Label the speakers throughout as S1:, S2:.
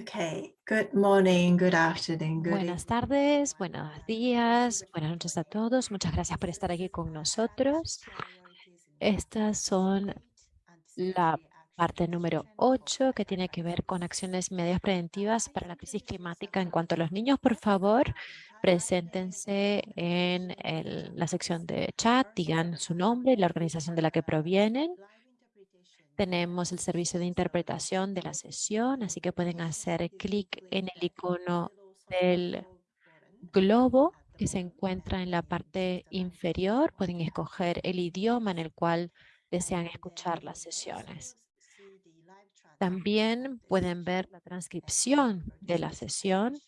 S1: Okay, good morning, good afternoon, good
S2: Buenas tardes, buenos días, buenas noches a todos. Muchas gracias por estar aquí con nosotros. Estas son la parte número 8 que tiene que ver con acciones y medidas preventivas para la crisis climática. En cuanto a los niños, por favor, preséntense en la sección de chat, digan su nombre y la organización de la que provienen. Tenemos el servicio de interpretación de la sesión, así que pueden hacer clic en el icono del globo que se encuentra en la parte inferior. Pueden escoger el idioma en el cual desean escuchar las sesiones. También pueden ver la transcripción de la sesión.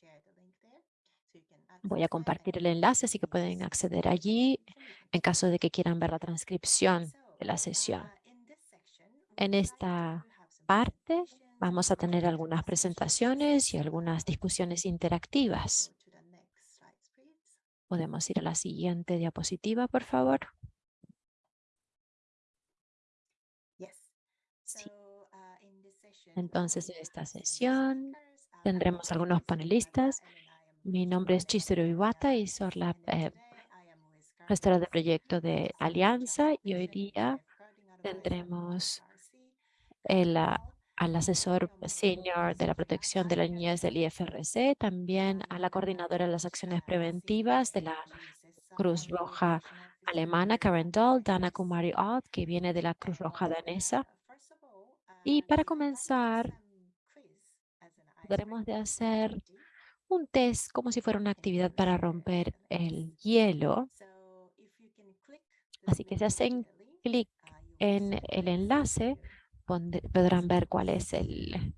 S2: Voy a compartir el enlace, así que pueden acceder allí en caso de que quieran ver la transcripción de la sesión. En esta parte vamos a tener algunas presentaciones y algunas discusiones interactivas. Podemos ir a la siguiente diapositiva, por favor. Entonces, en esta sesión tendremos algunos panelistas. Mi nombre es Chizuru Iwata y soy la eh, gestora de proyecto de Alianza y hoy día tendremos el, al asesor senior de la protección de la niñez del IFRC, también a la coordinadora de las acciones preventivas de la Cruz Roja alemana, Karen Dahl, Dana Kumari Odd, que viene de la Cruz Roja danesa. Y para comenzar, podremos de hacer un test como si fuera una actividad para romper el hielo. Así que si hacen clic en el enlace, podrán ver cuál es el,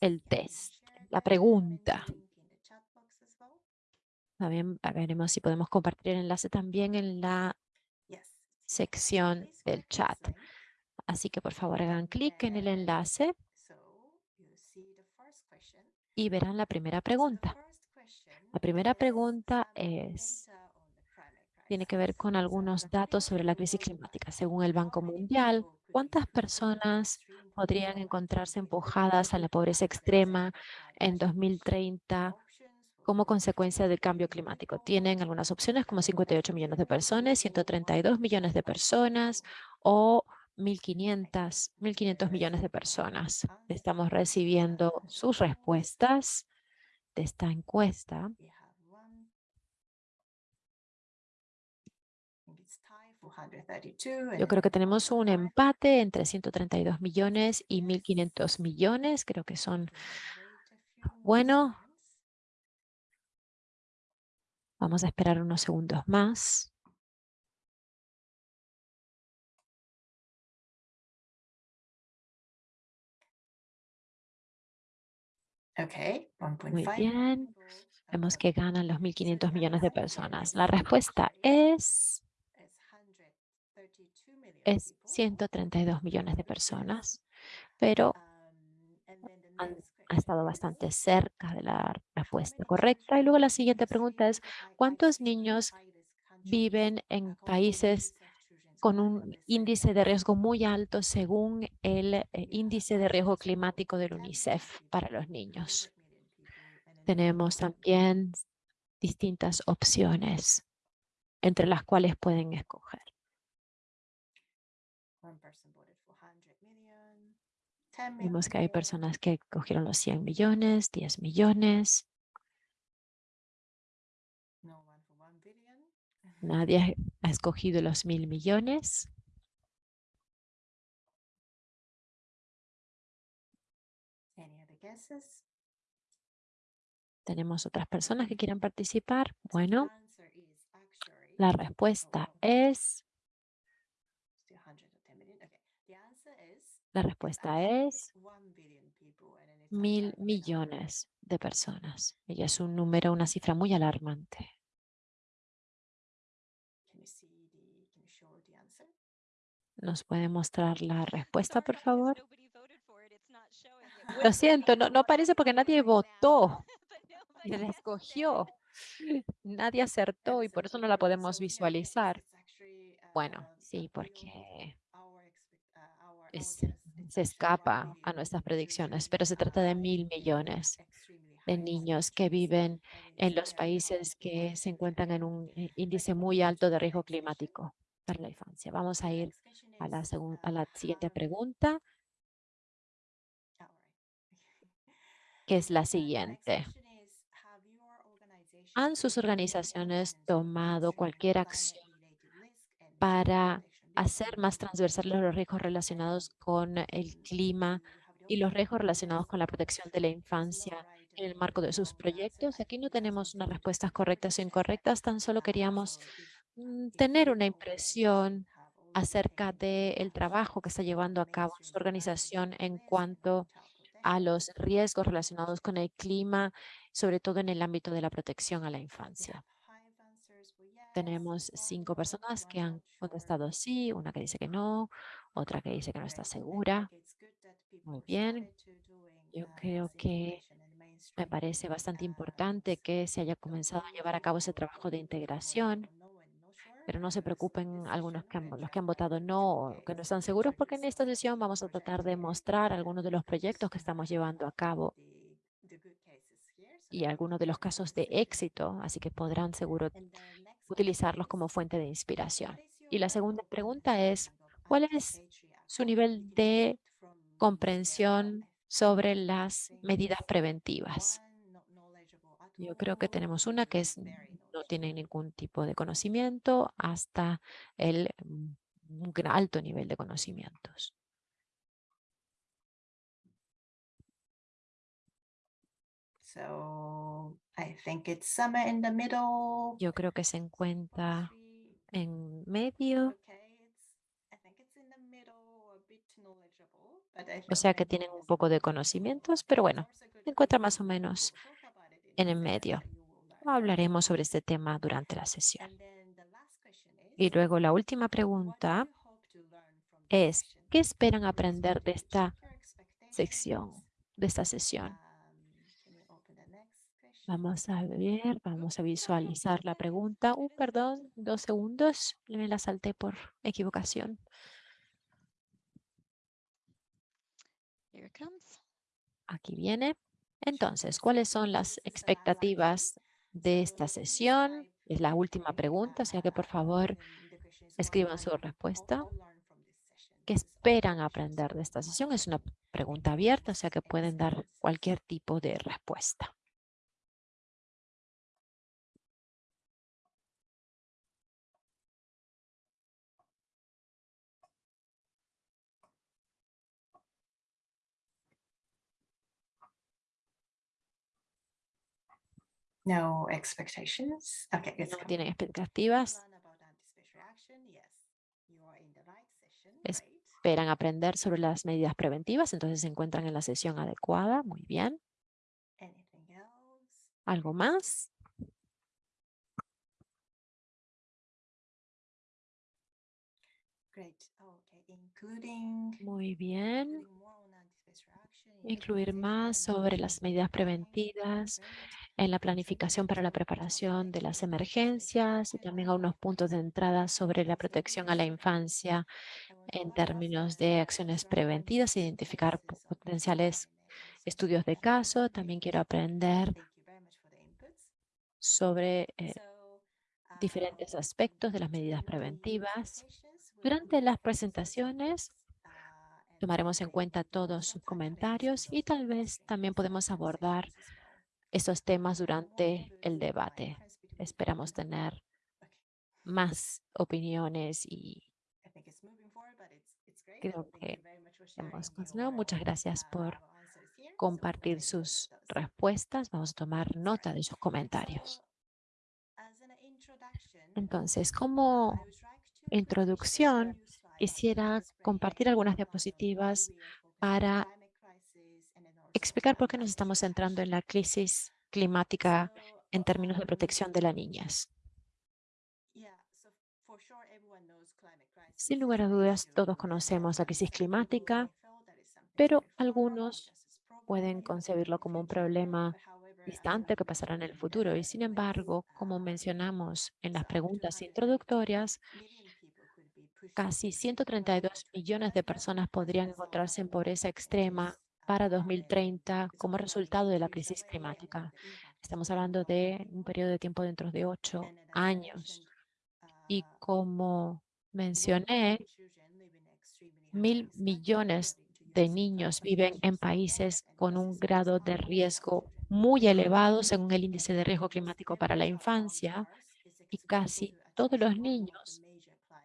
S2: el test, la pregunta. También veremos si podemos compartir el enlace también en la sección del chat. Así que por favor hagan clic en el enlace y verán la primera pregunta. La primera pregunta es, tiene que ver con algunos datos sobre la crisis climática. Según el Banco Mundial, ¿cuántas personas podrían encontrarse empujadas a la pobreza extrema en 2030 como consecuencia del cambio climático? Tienen algunas opciones como 58 millones de personas, 132 millones de personas o 1.500, 1.500 millones de personas. Estamos recibiendo sus respuestas de esta encuesta. Yo creo que tenemos un empate entre 132 millones y 1.500 millones. Creo que son, bueno, vamos a esperar unos segundos más. Muy bien. Vemos que ganan los 1.500 millones de personas. La respuesta es es 132 millones de personas, pero han, ha estado bastante cerca de la respuesta correcta. Y luego la siguiente pregunta es, ¿cuántos niños viven en países con un índice de riesgo muy alto según el eh, índice de riesgo climático del UNICEF para los niños? Tenemos también distintas opciones entre las cuales pueden escoger. Vimos que hay personas que cogieron los 100 millones, 10 millones. Nadie ha escogido los mil millones. ¿Tenemos otras personas que quieran participar? Bueno, la respuesta es La respuesta es mil millones de personas. Y es un número, una cifra muy alarmante. ¿Nos puede mostrar la respuesta, por favor? Lo siento, no, no parece porque nadie votó. La escogió. Nadie acertó y por eso no la podemos visualizar. Bueno, sí, porque es se escapa a nuestras predicciones, pero se trata de mil millones de niños que viven en los países que se encuentran en un eh, índice muy alto de riesgo climático para la infancia. Vamos a ir a la, a la siguiente pregunta, que es la siguiente. ¿Han sus organizaciones tomado cualquier acción para hacer más transversales los riesgos relacionados con el clima y los riesgos relacionados con la protección de la infancia en el marco de sus proyectos. Aquí no tenemos unas respuestas correctas o incorrectas, tan solo queríamos mm, tener una impresión acerca del trabajo que está llevando a cabo su organización en cuanto a los riesgos relacionados con el clima, sobre todo en el ámbito de la protección a la infancia. Tenemos cinco personas que han contestado sí, una que dice que no, otra que dice que no está segura. Muy bien. Yo creo que me parece bastante importante que se haya comenzado a llevar a cabo ese trabajo de integración, pero no se preocupen algunos que los que han votado no o que no están seguros, porque en esta sesión vamos a tratar de mostrar algunos de los proyectos que estamos llevando a cabo y algunos de los casos de éxito, así que podrán seguro utilizarlos como fuente de inspiración. Y la segunda pregunta es, ¿cuál es su nivel de comprensión sobre las medidas preventivas? Yo creo que tenemos una que es, no tiene ningún tipo de conocimiento hasta el mm, un alto nivel de conocimientos. Yo creo que se encuentra en medio. O sea que tienen un poco de conocimientos, pero bueno, se encuentra más o menos en el medio. Hablaremos sobre este tema durante la sesión. Y luego la última pregunta es, ¿qué esperan aprender de esta sección, de esta sesión? Vamos a ver, vamos a visualizar la pregunta. Uh, perdón, dos segundos. Me la salté por equivocación. Aquí viene. Entonces, ¿cuáles son las expectativas de esta sesión? Es la última pregunta, o sea que por favor escriban su respuesta. ¿Qué esperan aprender de esta sesión? Es una pregunta abierta, o sea que pueden dar cualquier tipo de respuesta.
S1: No expectations. Okay,
S2: no tienen expectativas. Esperan aprender sobre las medidas preventivas, entonces se encuentran en la sesión adecuada. Muy bien. ¿Algo más? Muy bien. Incluir más sobre las medidas preventivas en la planificación para la preparación de las emergencias y también a unos puntos de entrada sobre la protección a la infancia en términos de acciones preventivas, identificar potenciales estudios de caso. También quiero aprender sobre eh, diferentes aspectos de las medidas preventivas. Durante las presentaciones tomaremos en cuenta todos sus comentarios y tal vez también podemos abordar esos temas durante el debate. Esperamos tener más opiniones y creo que hemos continuado. Muchas gracias por compartir sus respuestas. Vamos a tomar nota de sus comentarios. Entonces, como introducción, quisiera compartir algunas diapositivas para explicar por qué nos estamos centrando en la crisis climática en términos de protección de las niñas. Sin lugar a dudas, todos conocemos la crisis climática, pero algunos pueden concebirlo como un problema distante que pasará en el futuro. Y sin embargo, como mencionamos en las preguntas introductorias, casi 132 millones de personas podrían encontrarse en pobreza extrema para 2030 como resultado de la crisis climática. Estamos hablando de un periodo de tiempo dentro de ocho años. Y como mencioné, mil millones de niños viven en países con un grado de riesgo muy elevado según el índice de riesgo climático para la infancia y casi todos los niños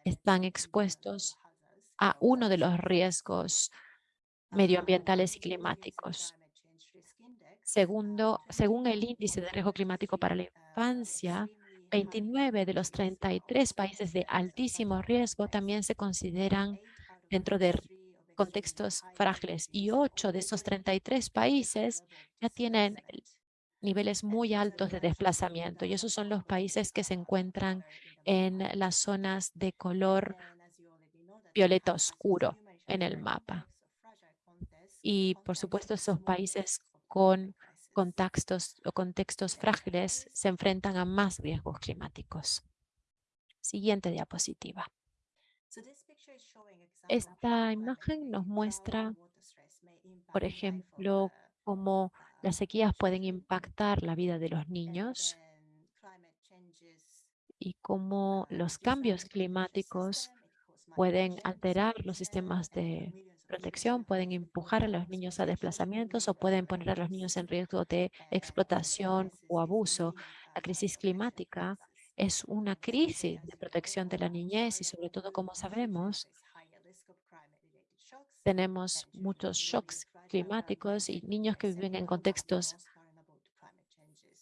S2: están expuestos a uno de los riesgos medioambientales y climáticos. Segundo, según el índice de riesgo climático para la infancia, 29 de los 33 países de altísimo riesgo también se consideran dentro de contextos frágiles y 8 de esos 33 países ya tienen niveles muy altos de desplazamiento y esos son los países que se encuentran en las zonas de color violeta oscuro en el mapa. Y por supuesto esos países con contextos o contextos frágiles se enfrentan a más riesgos climáticos. Siguiente diapositiva. Esta imagen nos muestra, por ejemplo, cómo las sequías pueden impactar la vida de los niños y cómo los cambios climáticos pueden alterar los sistemas de protección, pueden empujar a los niños a desplazamientos o pueden poner a los niños en riesgo de explotación o abuso. La crisis climática es una crisis de protección de la niñez y sobre todo, como sabemos, tenemos muchos shocks climáticos y niños que viven en contextos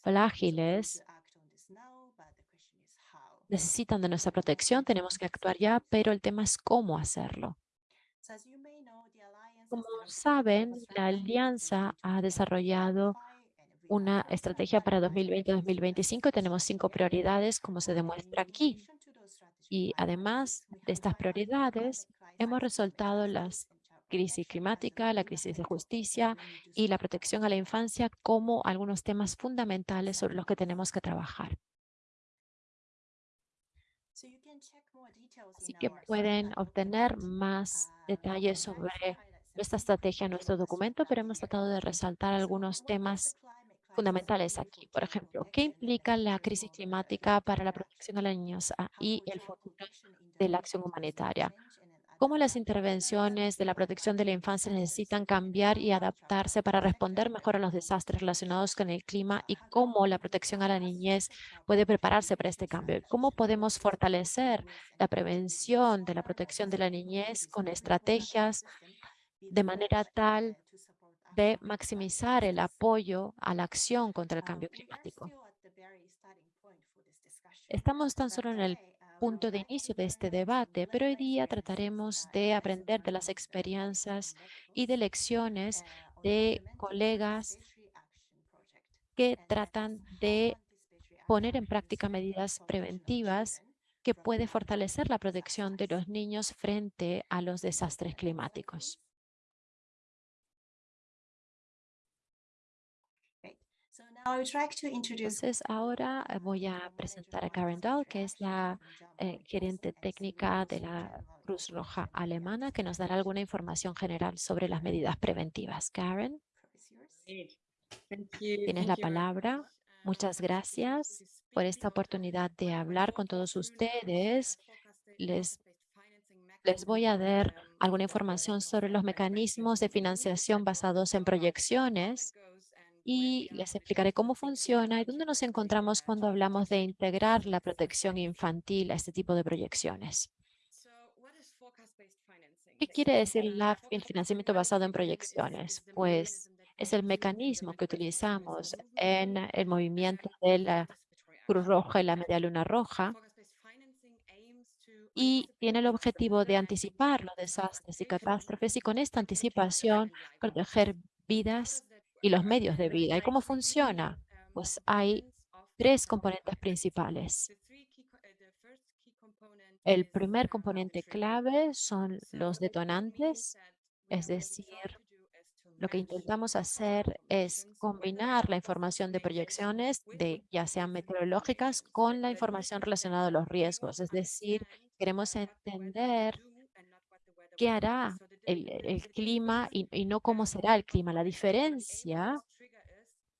S2: frágiles necesitan de nuestra protección, tenemos que actuar ya, pero el tema es cómo hacerlo. Como saben, la Alianza ha desarrollado una estrategia para 2020-2025 tenemos cinco prioridades, como se demuestra aquí. Y además de estas prioridades, hemos resaltado las crisis climática, la crisis de justicia y la protección a la infancia como algunos temas fundamentales sobre los que tenemos que trabajar. Así que pueden obtener más detalles sobre esta estrategia nuestro documento, pero hemos tratado de resaltar algunos temas fundamentales aquí. Por ejemplo, ¿qué implica la crisis climática para la protección de los niños ah, y el futuro de la acción humanitaria? cómo las intervenciones de la protección de la infancia necesitan cambiar y adaptarse para responder mejor a los desastres relacionados con el clima y cómo la protección a la niñez puede prepararse para este cambio. ¿Cómo podemos fortalecer la prevención de la protección de la niñez con estrategias de manera tal de maximizar el apoyo a la acción contra el cambio climático? Estamos tan solo en el punto de inicio de este debate, pero hoy día trataremos de aprender de las experiencias y de lecciones de colegas que tratan de poner en práctica medidas preventivas que puede fortalecer la protección de los niños frente a los desastres climáticos. Entonces, ahora eh, voy a presentar a Karen Dahl, que es la eh, gerente técnica de la Cruz Roja Alemana, que nos dará alguna información general sobre las medidas preventivas. Karen, tienes la palabra. Muchas gracias por esta oportunidad de hablar con todos ustedes. Les, les voy a dar alguna información sobre los mecanismos de financiación basados en proyecciones y les explicaré cómo funciona y dónde nos encontramos cuando hablamos de integrar la protección infantil a este tipo de proyecciones. ¿Qué quiere decir el financiamiento basado en proyecciones? Pues es el mecanismo que utilizamos en el movimiento de la Cruz Roja y la Media Luna Roja y tiene el objetivo de anticipar los desastres y catástrofes y con esta anticipación proteger vidas y los medios de vida. ¿Y cómo funciona? Pues hay tres componentes principales. El primer componente clave son los detonantes, es decir, lo que intentamos hacer es combinar la información de proyecciones, de ya sean meteorológicas, con la información relacionada a los riesgos. Es decir, Queremos entender qué hará el, clima y, no cómo será el clima. La diferencia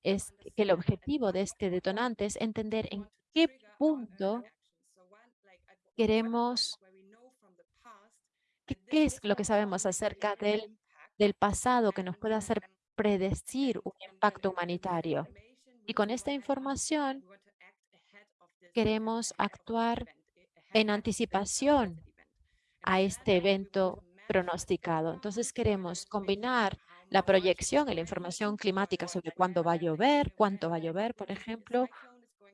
S2: es que el objetivo de este detonante es entender en qué punto queremos, qué, qué es lo que sabemos acerca del, del pasado que nos puede hacer predecir un impacto humanitario. Y con esta información queremos actuar en anticipación a este evento pronosticado. Entonces queremos combinar la proyección y la información climática sobre cuándo va a llover, cuánto va a llover, por ejemplo,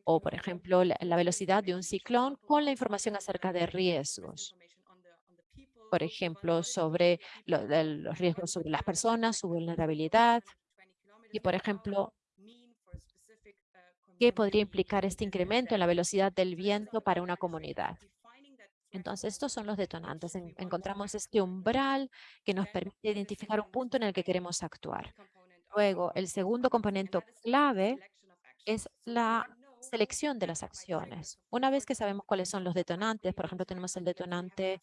S2: o por ejemplo la, velocidad de un ciclón con la información acerca de riesgos. Por ejemplo, sobre los riesgos sobre las personas, su vulnerabilidad, y por ejemplo, ¿qué podría implicar este incremento en la velocidad del viento para una comunidad? Entonces, estos son los detonantes. En- encontramos este umbral que nos permite identificar un punto en el que queremos actuar. Luego, el segundo componente clave es la selección de las acciones. Una vez que sabemos cuáles son los detonantes, por ejemplo, tenemos el detonante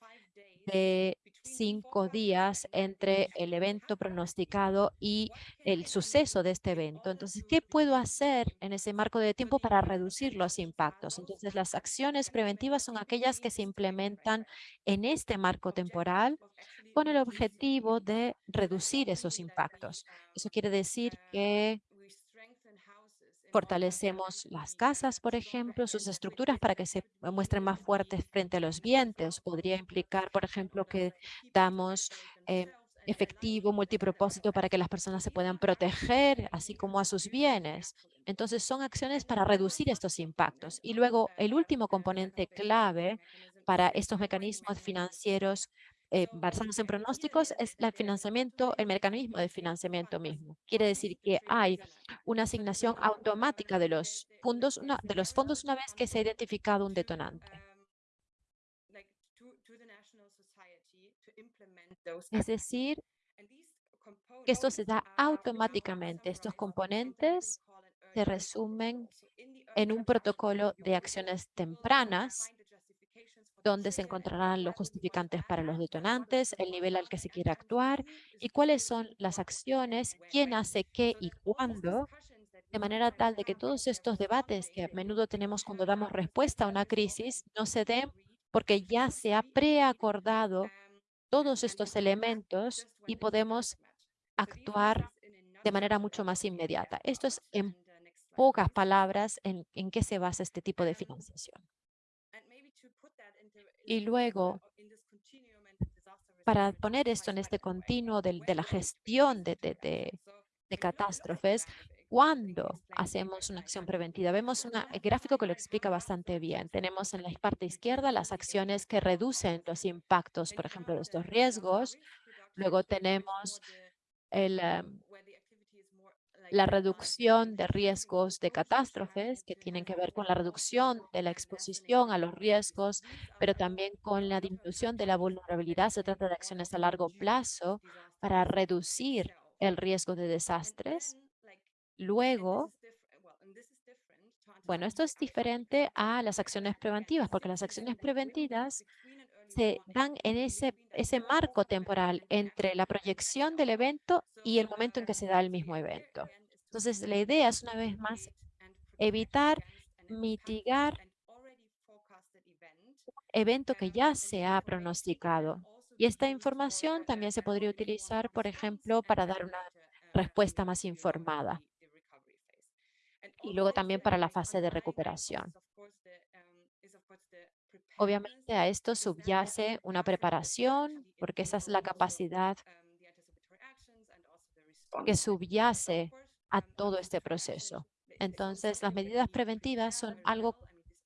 S2: de cinco días entre el evento pronosticado y el suceso de este evento. Entonces, ¿qué puedo hacer en ese marco de tiempo para reducir los impactos? Entonces, las acciones preventivas son aquellas que se implementan en este marco temporal con el objetivo de reducir esos impactos. Eso quiere decir que Fortalecemos las casas, por ejemplo, sus estructuras para que se muestren más fuertes frente a los vientos. Podría implicar, por ejemplo, que damos eh, efectivo multipropósito para que las personas se puedan proteger, así como a sus bienes. Entonces, son acciones para reducir estos impactos. Y luego, el último componente clave para estos mecanismos financieros eh, basados en pronósticos es el financiamiento, el mecanismo de financiamiento mismo. Quiere decir que hay una asignación automática de los fondos de los fondos una vez que se ha identificado un detonante. Es decir, que esto se da automáticamente. Estos componentes se resumen en un protocolo de acciones tempranas donde se encontrarán los justificantes para los detonantes, el nivel al que se quiere actuar y cuáles son las acciones, quién hace qué y cuándo, de manera tal de que todos estos debates que a menudo tenemos cuando damos respuesta a una crisis no se den porque ya se ha preacordado todos estos elementos y podemos actuar de manera mucho más inmediata. Esto es en pocas palabras en, en qué se basa este tipo de financiación. Y luego, para poner esto en este continuo de, de la gestión de, catástrofes, cuando hacemos una acción preventiva, vemos un gráfico que lo explica bastante bien. Tenemos en la parte izquierda las acciones que reducen los impactos, por ejemplo, de estos riesgos. Luego tenemos el, um, la reducción de riesgos de catástrofes que tienen que ver con la reducción de la exposición a los riesgos, pero también con la disminución de la vulnerabilidad. Se trata de acciones a largo plazo para reducir el riesgo de desastres. Luego, bueno, esto es diferente a las acciones preventivas, porque las acciones preventivas se dan en ese, ese marco temporal entre la proyección del evento y el momento en que se da el mismo evento. Entonces, la idea es una vez más evitar, mitigar evento que ya se ha pronosticado. Y esta información también se podría utilizar, por ejemplo, para dar una respuesta más informada. Y luego también para la fase de recuperación. Obviamente a esto subyace una preparación, porque esa es la capacidad que subyace a todo este proceso. Entonces, las medidas preventivas son algo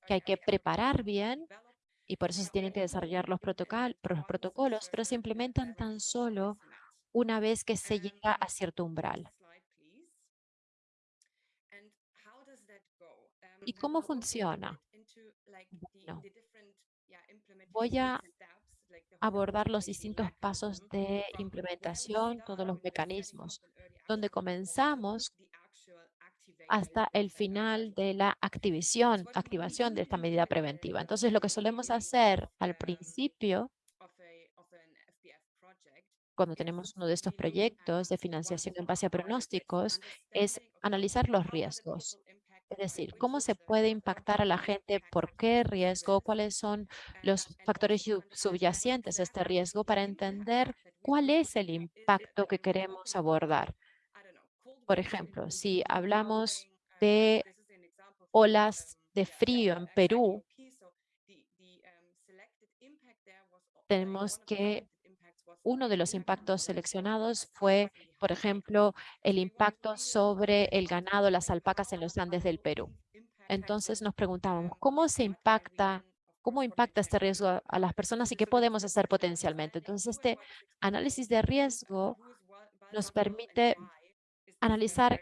S2: que hay que preparar bien y por eso se tienen que desarrollar los, los protocolos, pero se implementan tan solo una vez que se llega a cierto umbral. ¿Y cómo funciona? Bueno, voy a abordar los distintos pasos de implementación, todos los mecanismos, donde comenzamos hasta el final de la activación, activación de esta medida preventiva. Entonces, lo que solemos hacer al principio, cuando tenemos uno de estos proyectos de financiación en base a pronósticos, es analizar los riesgos. Es decir, cómo se puede impactar a la gente, por qué riesgo, cuáles son los factores sub- subyacentes a este riesgo para entender cuál es el impacto que queremos abordar. Por ejemplo, si hablamos de olas de frío en Perú, tenemos que uno de los impactos seleccionados fue, por ejemplo, el impacto sobre el ganado, las alpacas en los Andes del Perú. Entonces nos preguntábamos, ¿cómo se impacta, cómo impacta este riesgo a, las personas y qué podemos hacer potencialmente? Entonces, este análisis de riesgo nos permite analizar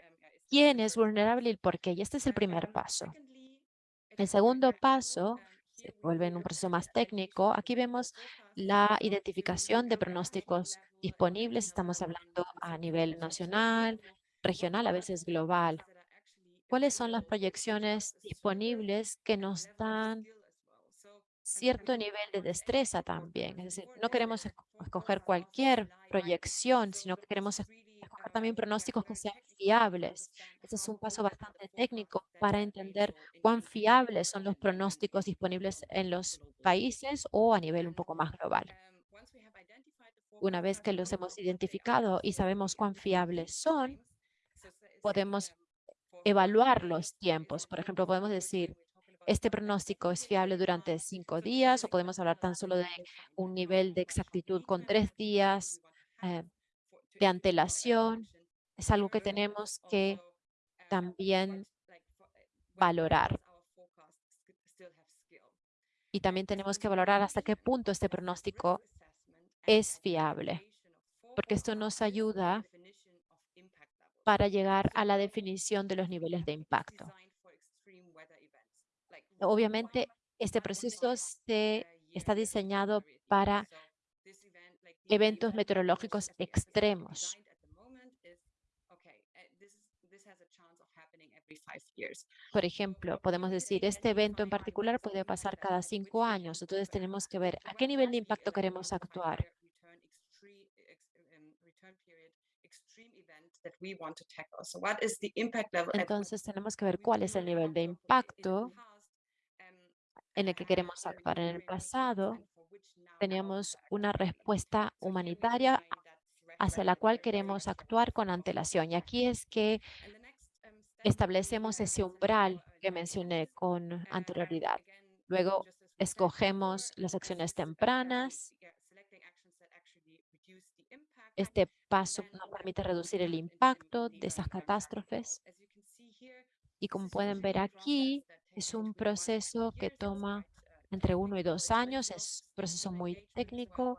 S2: quién es vulnerable y por qué. Y este es el primer paso. El segundo paso se vuelve en un proceso más técnico. Aquí vemos la identificación de pronósticos disponibles. Estamos hablando a nivel nacional, regional, a veces global. ¿Cuáles son las proyecciones disponibles que nos dan cierto nivel de destreza también? Es decir, no queremos esco- escoger cualquier proyección, sino que queremos también pronósticos que sean fiables. Este es un paso bastante técnico para entender cuán fiables son los pronósticos disponibles en los países o a nivel un poco más global. Una vez que los hemos identificado y sabemos cuán fiables son, podemos evaluar los tiempos. Por ejemplo, podemos decir, este pronóstico es fiable durante cinco días o podemos hablar tan solo de un nivel de exactitud con tres días eh, de antelación. Es algo que tenemos que también valorar. Y también tenemos que valorar hasta qué punto este pronóstico es fiable, porque esto nos ayuda para llegar a la definición de los niveles de impacto. Obviamente, este proceso se está diseñado para eventos meteorológicos extremos. Por ejemplo, podemos decir, este evento en particular puede pasar cada cinco años. Entonces, tenemos que ver a qué nivel de impacto queremos actuar. Entonces, tenemos que ver cuál es el nivel de impacto en el que queremos actuar. En el pasado, teníamos una respuesta humanitaria hacia la cual queremos actuar con antelación. Y aquí es que establecemos ese umbral que mencioné con anterioridad. Luego, escogemos las acciones tempranas. Este paso nos permite reducir el impacto de esas catástrofes. Y como pueden ver aquí, es un proceso que toma entre uno y dos años. Es un proceso muy técnico.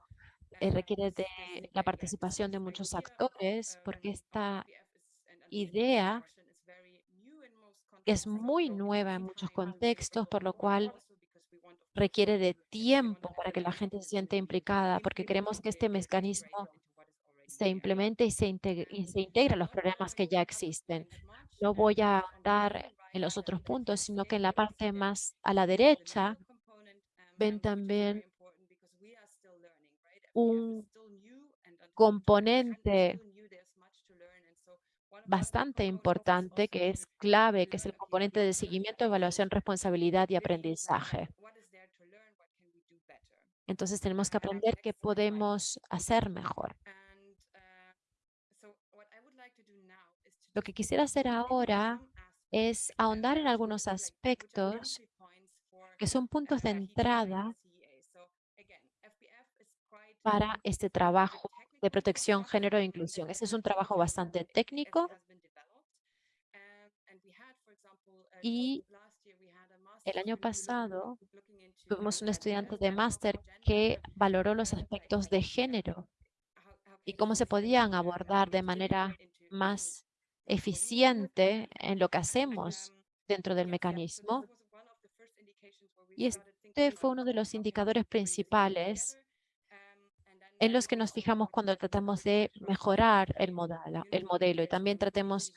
S2: eh, requiere de la participación de muchos actores porque esta idea es muy nueva en muchos contextos, por lo cual requiere de tiempo para que la gente se sienta implicada, porque queremos que este mecanismo se implemente y se integre, y se integre a los problemas que ya existen. No voy a ahondar en los otros puntos, sino que en la parte más a la derecha ven también un componente bastante importante que es clave, que es el componente de seguimiento, evaluación, responsabilidad y aprendizaje. Entonces tenemos que aprender qué podemos hacer mejor. Lo que quisiera hacer ahora es ahondar en algunos aspectos que son puntos de entrada para este trabajo de protección, género e inclusión. Ese es un trabajo bastante técnico y el año pasado tuvimos un estudiante de máster que valoró los aspectos de género y cómo se podían abordar de manera más eficiente en lo que hacemos dentro del mecanismo. Y este fue uno de los indicadores principales en los que nos fijamos cuando tratamos de mejorar el modelo, el modelo y también tratamos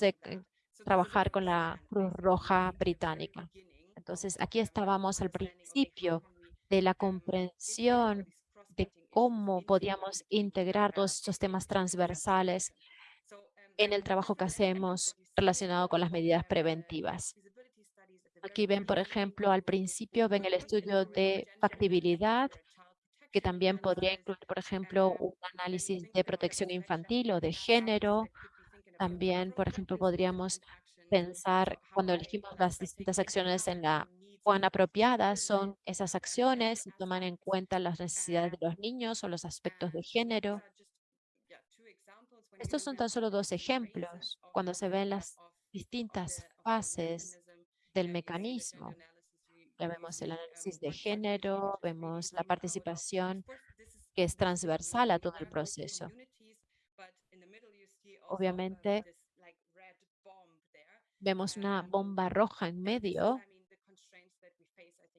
S2: de eh, trabajar con la Cruz Roja Británica. Entonces, aquí estábamos al principio de la comprensión de cómo podíamos integrar todos estos temas transversales en el trabajo que hacemos relacionado con las medidas preventivas. Aquí ven, por ejemplo, al principio ven el estudio de factibilidad, que también podría incluir, por ejemplo, un análisis de protección infantil o de género. También, por ejemplo, podríamos pensar cuando elegimos las distintas acciones en la cuán apropiadas son esas acciones y toman en cuenta las necesidades de los niños o los aspectos de género. Estos son tan solo dos ejemplos cuando se ven las distintas fases del mecanismo. Ya vemos el análisis de género, vemos la participación que es transversal a todo el proceso. Obviamente, vemos una bomba roja en medio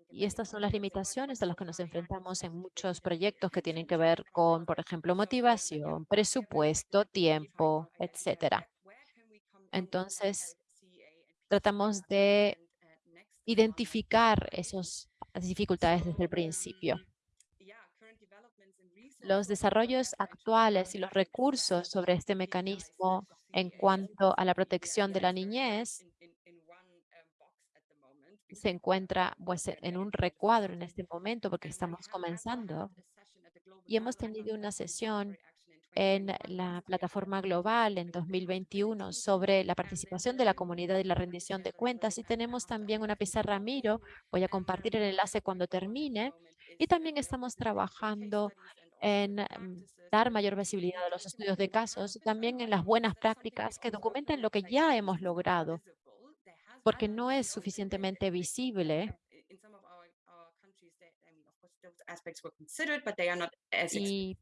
S2: y estas son las limitaciones a las que nos enfrentamos en muchos proyectos que tienen que ver con, por ejemplo, motivación, presupuesto, tiempo, etcétera. Entonces, tratamos de identificar esas dificultades desde el principio. Los desarrollos actuales y los recursos sobre este mecanismo en cuanto a la protección de la niñez se encuentra pues, en un recuadro en este momento porque estamos comenzando y hemos tenido una sesión en la plataforma global en 2021 sobre la participación de la comunidad y la rendición de cuentas. Y tenemos también una pizarra Miro, voy a compartir el enlace cuando termine. Y también estamos trabajando en mm, dar mayor visibilidad a los estudios de casos, y también en las buenas prácticas que documentan lo que ya hemos logrado porque no es suficientemente visible. Y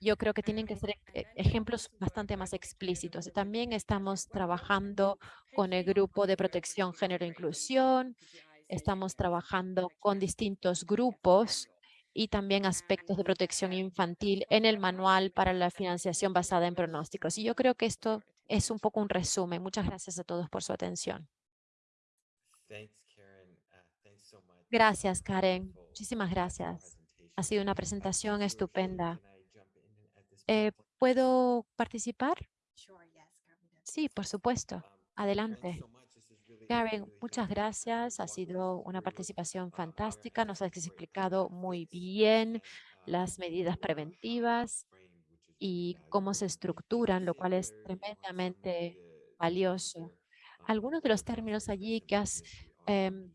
S2: yo creo que tienen que ser e, ejemplos bastante más explícitos. También estamos trabajando con el grupo de protección género e inclusión. Estamos trabajando con distintos grupos y también aspectos de protección infantil en el manual para la financiación basada en pronósticos. Y yo creo que esto es un poco un resumen. Muchas gracias a todos por su atención.
S3: Uh,
S2: gracias, Karen. Muchísimas gracias. Ha sido una presentación estupenda. Eh, ¿Puedo participar? Sí, por supuesto.
S3: Um,
S2: Adelante. Karen, muchas gracias. Ha sido una participación fantástica. Nos has explicado muy bien las medidas preventivas y cómo se estructuran, lo cual es tremendamente valioso algunos de los términos allí que has em,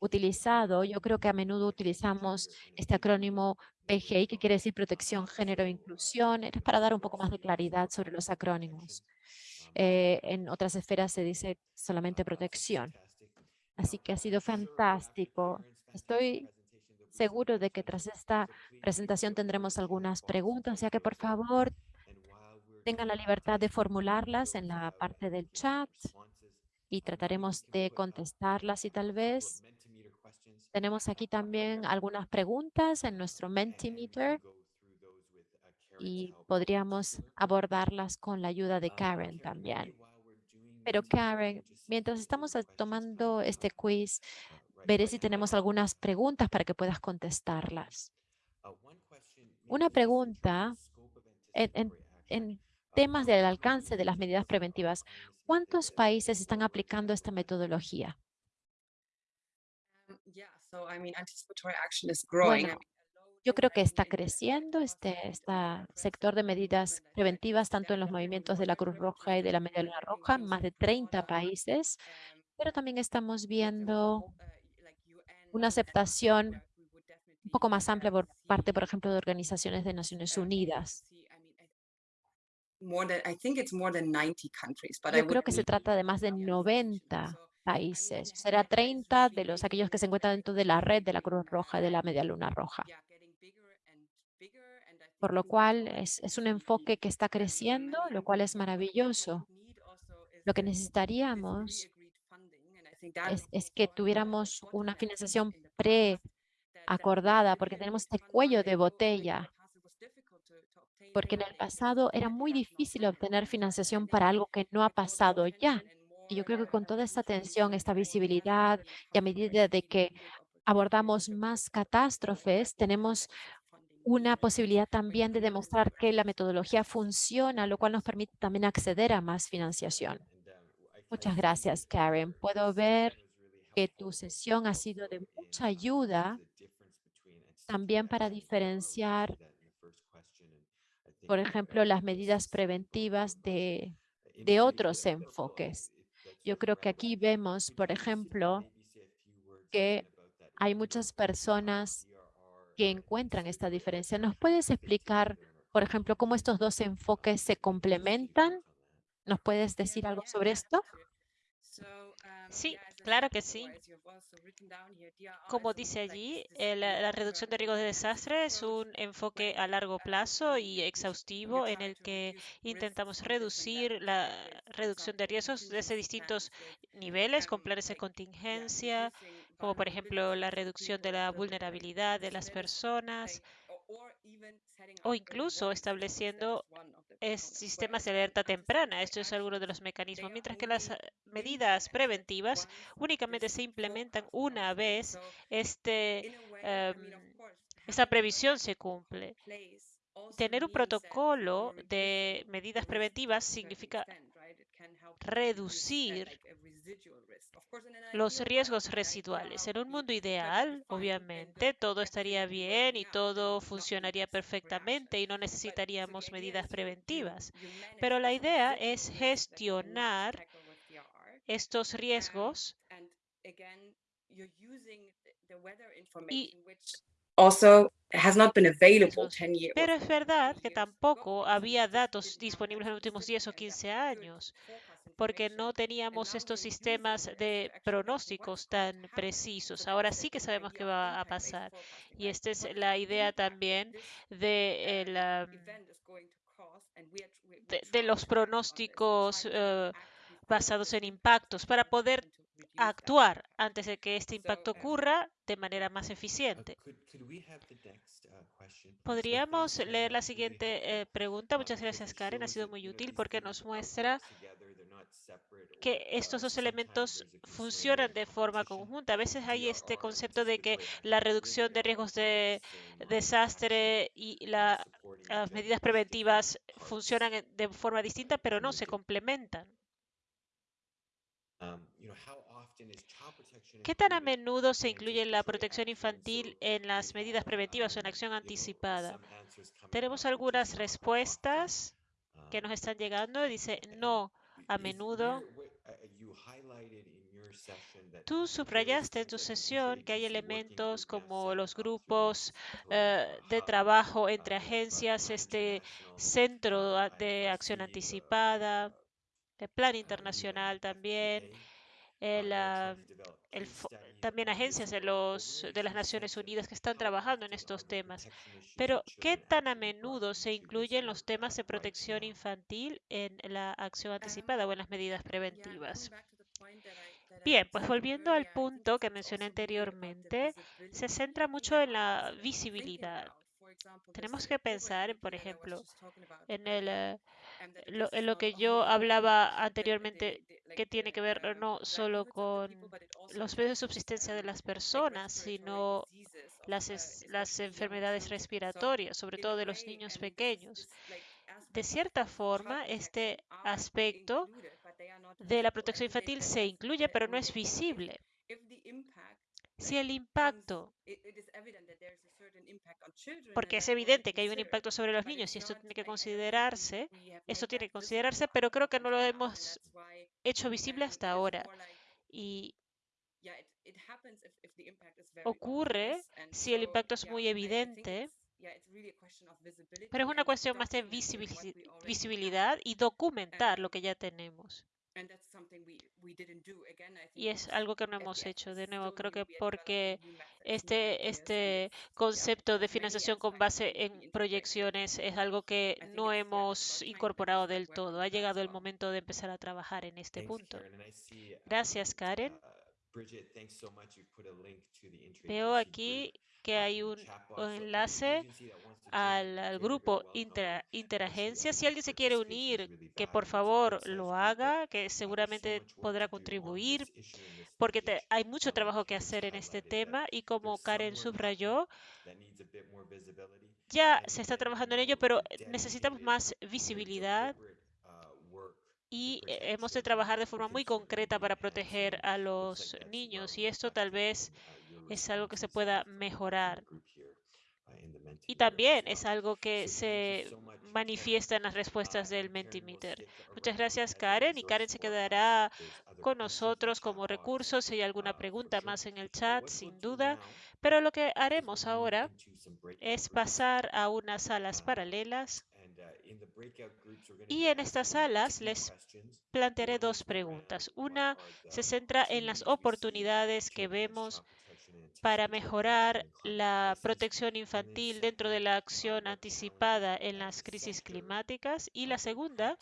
S2: utilizado, yo creo que a menudo utilizamos este acrónimo PGI, que quiere decir Protección, Género e Inclusión, es para dar un poco más de claridad sobre los acrónimos. Eh, en otras esferas se dice solamente protección. Así que ha sido fantástico. Estoy seguro de que tras esta presentación tendremos algunas preguntas, ya que por favor tengan la libertad de formularlas en la parte del chat y trataremos de contestarlas y tal vez tenemos aquí también algunas preguntas en nuestro Mentimeter y podríamos abordarlas con la ayuda de Karen también. Pero Karen, mientras estamos tomando este quiz, veré si tenemos algunas preguntas para que puedas contestarlas. Una pregunta en, en temas del alcance de las medidas preventivas. ¿Cuántos países están aplicando esta metodología? Bueno, yo creo que está creciendo este, este sector de medidas preventivas, tanto en los movimientos de la Cruz Roja y de la Media Luna Roja, más de 30 países, pero también estamos viendo una aceptación un poco más amplia por parte, por ejemplo, de organizaciones de Naciones Unidas. Yo creo que se trata de más de 90 países. Será 30 de los aquellos que se encuentran dentro de la red de la Cruz Roja y de la Media Luna Roja. Por lo cual es, un enfoque que está creciendo, lo cual es maravilloso. Lo que necesitaríamos es, es que tuviéramos una financiación preacordada, porque tenemos este cuello de botella porque en el pasado era muy difícil obtener financiación para algo que no ha pasado ya Y yo creo que con toda esta atención, esta visibilidad y a medida de que abordamos más catástrofes, tenemos una posibilidad también de demostrar que la metodología funciona, lo cual nos permite también acceder a más financiación. Muchas gracias, Karen. Puedo ver que tu sesión ha sido de mucha ayuda también para diferenciar, por ejemplo, las medidas preventivas de, de otros enfoques. Yo creo que aquí vemos, por ejemplo, que hay muchas personas que encuentran esta diferencia. ¿Nos puedes explicar, por ejemplo, cómo estos dos enfoques se complementan? ¿Nos puedes decir algo sobre esto?
S3: Sí, claro que sí. Como dice allí, eh, la, la reducción de riesgos de desastre es un enfoque a largo plazo y exhaustivo en el que intentamos reducir la reducción de riesgos desde distintos niveles con planes de contingencia, como por ejemplo la reducción de la vulnerabilidad de las personas o incluso estableciendo es sistemas de alerta temprana. Esto es alguno de los mecanismos, mientras que las eh, medidas preventivas únicamente se implementan una vez este, esta previsión se cumple. Tener un protocolo de medidas preventivas significa reducir los riesgos residuales. En un mundo ideal, obviamente, todo estaría bien y todo funcionaría perfectamente y no necesitaríamos medidas preventivas. Pero la idea es gestionar estos riesgos y pero es verdad que tampoco había datos disponibles en los últimos 10 o 15 años porque no teníamos estos sistemas de pronósticos tan precisos. Ahora sí que sabemos qué va a pasar. Y esta es la idea también de, de, los pronósticos uh, basados en impactos para poder actuar antes de que este impacto ocurra de manera más eficiente. Podríamos leer la siguiente eh, pregunta. Muchas gracias, Karen. Ha sido muy útil porque nos muestra que estos dos elementos funcionan de forma conjunta. A veces hay este concepto de que la reducción de riesgos de desastre y las medidas preventivas funcionan de forma distinta, pero no, se complementan. Um, ¿Qué tan a menudo se incluye la protección infantil en las medidas preventivas o en acción anticipada? Tenemos algunas respuestas que nos están llegando. Dice, no, a menudo. Tú subrayaste en tu sesión que hay elementos como los grupos eh, de trabajo entre agencias, este centro de acción anticipada, el plan internacional también, Ah, también agencias de, los, de las Naciones Unidas que están trabajando en estos temas. Pero, ¿qué tan a menudo se incluyen los temas de protección infantil en la acción anticipada o en las medidas preventivas? Bien, pues volviendo al punto que mencioné anteriormente, se centra mucho en la visibilidad. Tenemos que pensar, por ejemplo, en el eh, en lo que yo hablaba anteriormente, que tiene que ver no solo con los medios de subsistencia de las personas, sino las, las enfermedades respiratorias, sobre todo de los niños pequeños. De cierta forma, este aspecto de la protección infantil se incluye, pero no es visible. Si el impacto porque es evidente que hay un impacto sobre los niños y esto tiene que considerarse, esto tiene que considerarse, pero creo que no lo hemos hecho visible hasta ahora. Y ocurre si el impacto es muy evidente, pero es una cuestión más de visibilidad y documentar lo que ya tenemos. Y es algo que no hemos hecho. De nuevo, creo que porque este, este concepto de financiación con base en proyecciones es algo que no hemos incorporado del todo. Ha llegado el momento de empezar a trabajar en este punto. Gracias, Karen. Veo aquí que
S4: uh,
S3: hay un enlace al, grupo inter, interagencia. Si alguien se quiere unir, que por favor lo haga, que seguramente podrá contribuir, porque te- hay mucho trabajo que hacer en este tema y como Karen subrayó, ya se está trabajando en ello, pero necesitamos más visibilidad
S4: deliberate, uh, work to
S3: y
S4: protect
S3: hemos de
S4: children
S3: trabajar de forma muy concreta para proteger a los niños y esto tal vez
S4: your
S3: es algo que se pueda mejorar. Y también es algo que se manifiesta en las respuestas del Mentimeter. Muchas gracias, Karen. Y Karen se quedará con nosotros como
S4: box,
S3: recurso si hay alguna
S4: for
S3: pregunta más en el chat, sin duda. Pero lo que haremos ahora es pasar a unas salas
S4: Uh,
S3: paralelas
S4: uh,
S3: y en estas salas les plantearé dos
S4: around
S3: preguntas. Una se centra en las oportunidades que vemos para mejorar la protección infantil dentro de la
S4: uh,
S3: acción anticipada en las crisis climáticas. Y
S4: uh,
S3: la segunda,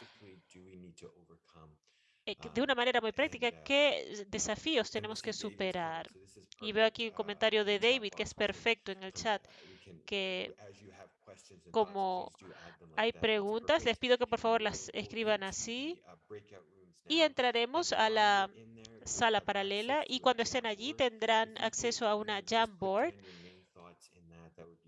S3: eh,
S4: um,
S3: de una manera muy práctica,
S4: uh,
S3: ¿qué desafíos tenemos que superar? Y veo aquí un
S4: uh,
S3: comentario de David que es perfecto en el chat,
S4: uh,
S3: que como hay preguntas, les pido que por favor las escriban así
S4: uh,
S3: y entraremos a la sala paralela y cuando estén allí tendrán acceso a una Jamboard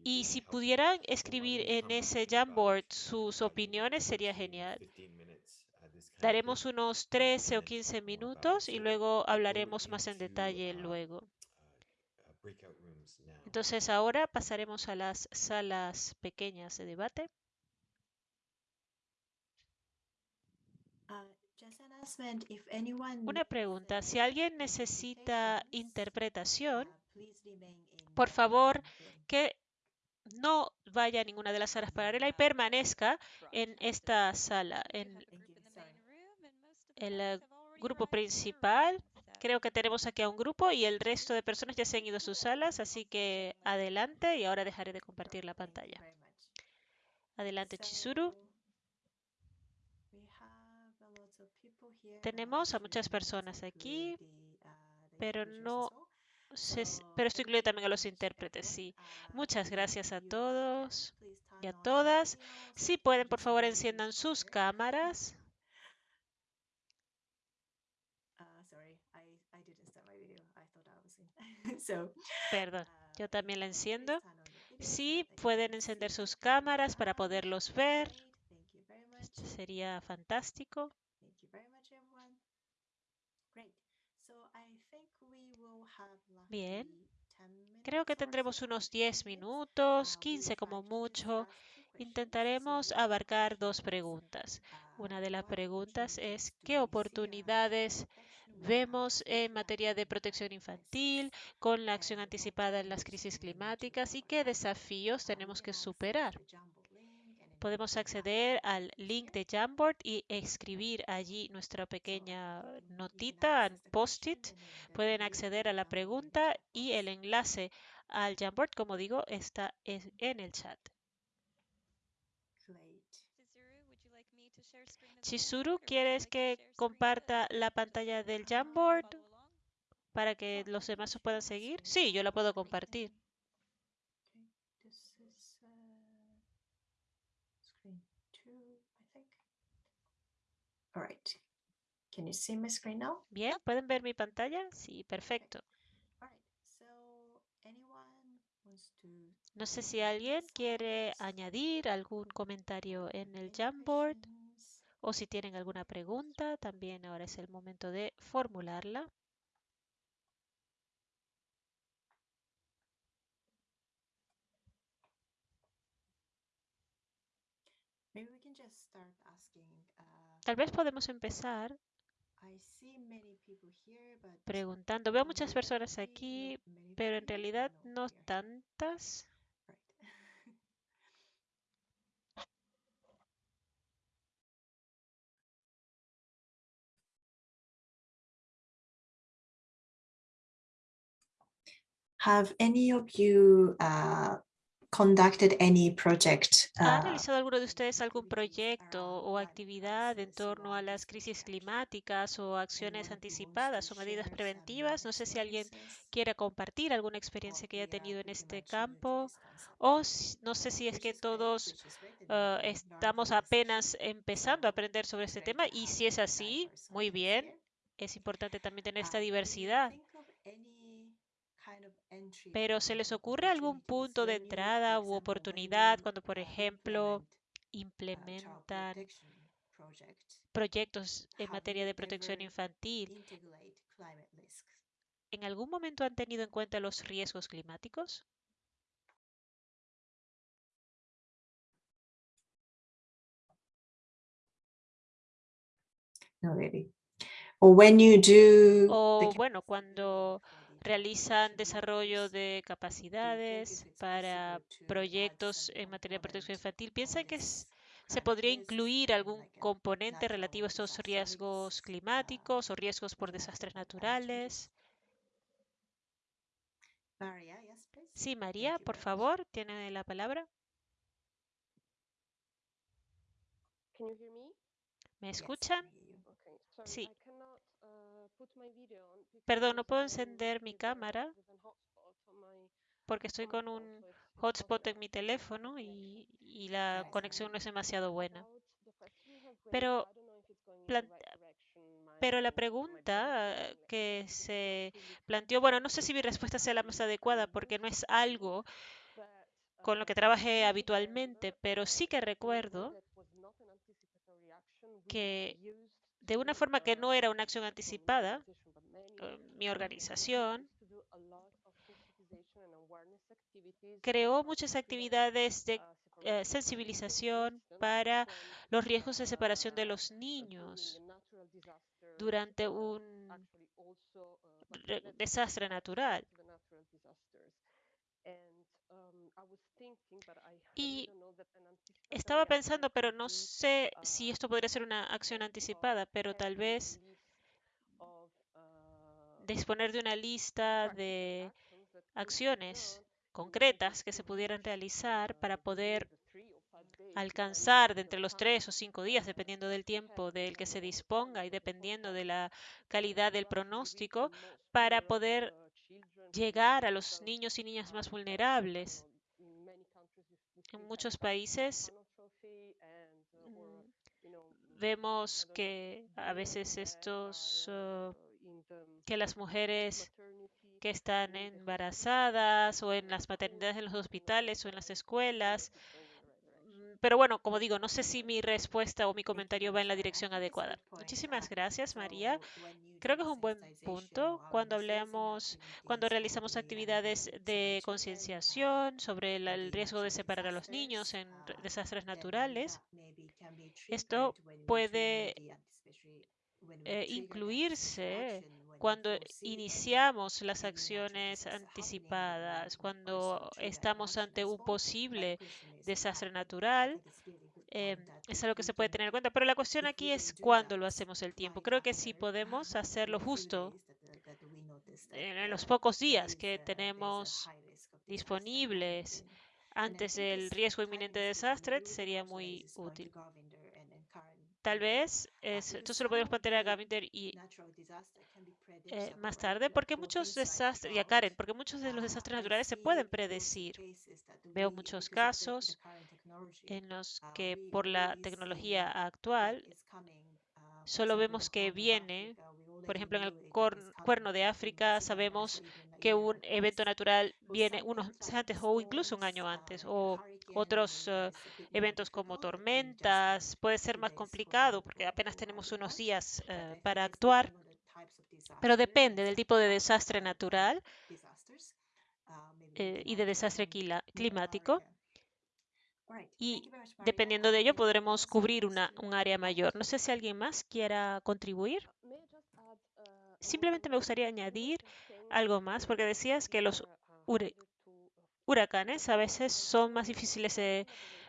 S3: y si pudieran escribir en ese Jamboard
S4: uh,
S3: sus
S4: 10
S3: opiniones sería genial.
S4: 15 minutes, uh,
S3: Daremos unos
S4: uh,
S3: 13
S4: and
S3: o
S4: then
S3: 15
S4: talk more about it.
S3: minutos y luego hablaremos más en detalle
S4: uh,
S3: luego.
S4: uh, breakout rooms now.
S3: Entonces ahora pasaremos a las salas pequeñas de debate.
S1: Uh,
S3: Una pregunta, si alguien necesita interpretación,
S1: uh,
S3: por favor, que no vaya a ninguna de las salas paralelas y permanezca en esta sala, en el grupo principal. Creo que tenemos aquí a un grupo y el resto de personas ya se han ido a sus salas, así que adelante y ahora dejaré de compartir la pantalla. Adelante, Chizuru.
S1: So, we have a lot of people here, but
S3: Tenemos a muchas personas aquí,
S1: uh,
S3: pero no
S1: So,
S3: pero esto incluye también a los intérpretes, sí.
S1: Uh,
S3: Muchas gracias a todos y a todas. Si pueden, por favor, enciendan sus cámaras.
S1: Uh, sorry, I, I didn't start my video. I thought I was in. So,
S3: Perdón,
S1: uh,
S3: yo también la enciendo. Sí, pueden encender sus cámaras para poderlos ver. Esto sería fantástico. Bien.
S1: roughly 10
S3: Creo que tendremos unos
S1: 10
S3: 10
S1: minutes.
S3: minutos,
S1: Uh,
S3: 15
S1: we'll
S3: como mucho. Intentaremos abarcar dos preguntas. Una de las preguntas es qué oportunidades vemos en materia de protección infantil con la acción anticipada en las crisis climáticas y qué desafíos tenemos que superar. Podemos acceder al link de Jamboard y escribir allí nuestra pequeña notita, post-it. Pueden acceder a la pregunta y el enlace al Jamboard, como digo, está es- en el chat. Chizuru, ¿quieres que comparta la pantalla del Jamboard para que los demás os puedan seguir? Sí, yo la puedo compartir.
S1: Screen two, I think. All right. Can you see my screen now?
S3: Bien, ¿pueden ver mi pantalla? Sí, perfecto. No sé si alguien quiere añadir algún comentario en el Jamboard? O si tienen alguna pregunta, también ahora es el momento de formularla.
S1: Uh,
S3: Tal vez podemos empezar preguntando. Veo muchas personas aquí, pero en realidad
S1: no,
S3: tantas.
S1: Right. Have any of you uh, conducted any project
S3: ¿Ha
S1: uh,
S3: realizado alguno de ustedes algún proyecto o actividad en torno a las crisis climáticas o acciones anticipadas o medidas preventivas? No sé si alguien quiere compartir alguna experiencia que haya tenido en este campo o no sé si es que todos eh, estamos apenas empezando a aprender sobre este tema y si es así, muy bien. Es importante también tener esta diversidad. Pero ¿se les ocurre algún punto de entrada u oportunidad cuando, por ejemplo, implementan proyectos en materia de protección infantil? ¿En algún momento han tenido en cuenta los riesgos climáticos?
S1: No, really. Or when you do the
S3: O bueno, cuando realizan desarrollo de capacidades para proyectos en materia de protección infantil, ¿piensan que es- se podría incluir algún componente relativo a estos riesgos climáticos o riesgos por desastres naturales? Sí, María, por favor, tiene la palabra.
S5: Me?
S3: ¿Me
S1: Yes,
S3: escuchan? Sí.
S5: I cannot uh, put my video on
S3: Perdón, no puedo encender mi cámara porque estoy con un hotspot en mi teléfono y, y la conexión no es demasiado buena. Pero Pero la pregunta que se planteó, bueno, no sé si mi respuesta sea la más adecuada porque no es algo con lo que
S5: I
S3: trabajé habitualmente, pero sí que recuerdo que de una forma que no era una acción anticipada, eh, mi organización creó muchas actividades de eh, sensibilización para los riesgos de separación de los niños durante un desastre natural.
S5: to the natural disasters. And um, I was thinking, but I, I
S3: Y Estaba pensando, pero no sé si
S5: uh,
S3: esto podría ser una acción anticipada, pero tal vez
S5: uh,
S3: disponer de una lista de acciones concretas que se pudieran realizar para
S5: uh,
S3: poder
S5: five days,
S3: alcanzar de entre los tres o cinco días, dependiendo del tiempo del que se disponga y dependiendo de la calidad del pronóstico, para poder llegar a los niños y niñas más vulnerables. En muchos países mm, vemos que a veces estos, uh, que las mujeres que están embarazadas o en las maternidades en los hospitales o en las escuelas.
S5: it's going in the right direction.
S3: Mm, Pero bueno, como digo, no sé si mi respuesta o mi comentario va en la dirección adecuada. Muchísimas gracias, María. Creo que es un buen punto cuando hablemos, cuando realizamos actividades de concienciación sobre el, riesgo de separar a los niños en re- desastres naturales. Esto puede eh, incluirse cuando iniciamos las acciones anticipadas, cuando estamos ante un posible desastre natural. eh,
S1: that
S3: es algo que se puede tener en cuenta, pero la cuestión aquí es
S1: do
S3: cuándo lo hacemos el tiempo. Creo que
S1: after,
S3: podemos hacerlo justo en los pocos días que tenemos disponibles antes del riesgo inminente de desastre sería muy útil.
S1: Govinder and- and Karen
S3: Tal vez, es-
S1: because
S3: esto se lo podemos plantear a Gavinder y eh, más tarde, porque muchos desastres, y a Karen, porque muchos de los
S1: uh,
S3: desastres naturales se pueden predecir. Veo muchos casos en los
S1: uh,
S3: que por la tecnología actual
S1: uh,
S3: solo vemos que viene, por ejemplo, en el cuerno de África sabemos que un evento natural viene unos meses antes o incluso un año antes, o otros eh, eventos como tormentas. Puede ser más complicado porque apenas tenemos unos días eh, para actuar, pero depende del tipo de desastre natural eh, y de desastre climático. Y dependiendo de ello podremos cubrir una, un área mayor. No sé si alguien más quiera contribuir.
S5: Uh, may I just add, uh, a
S3: Simplemente me gustaría añadir algo más, porque decías que los huracanes a veces son más difíciles de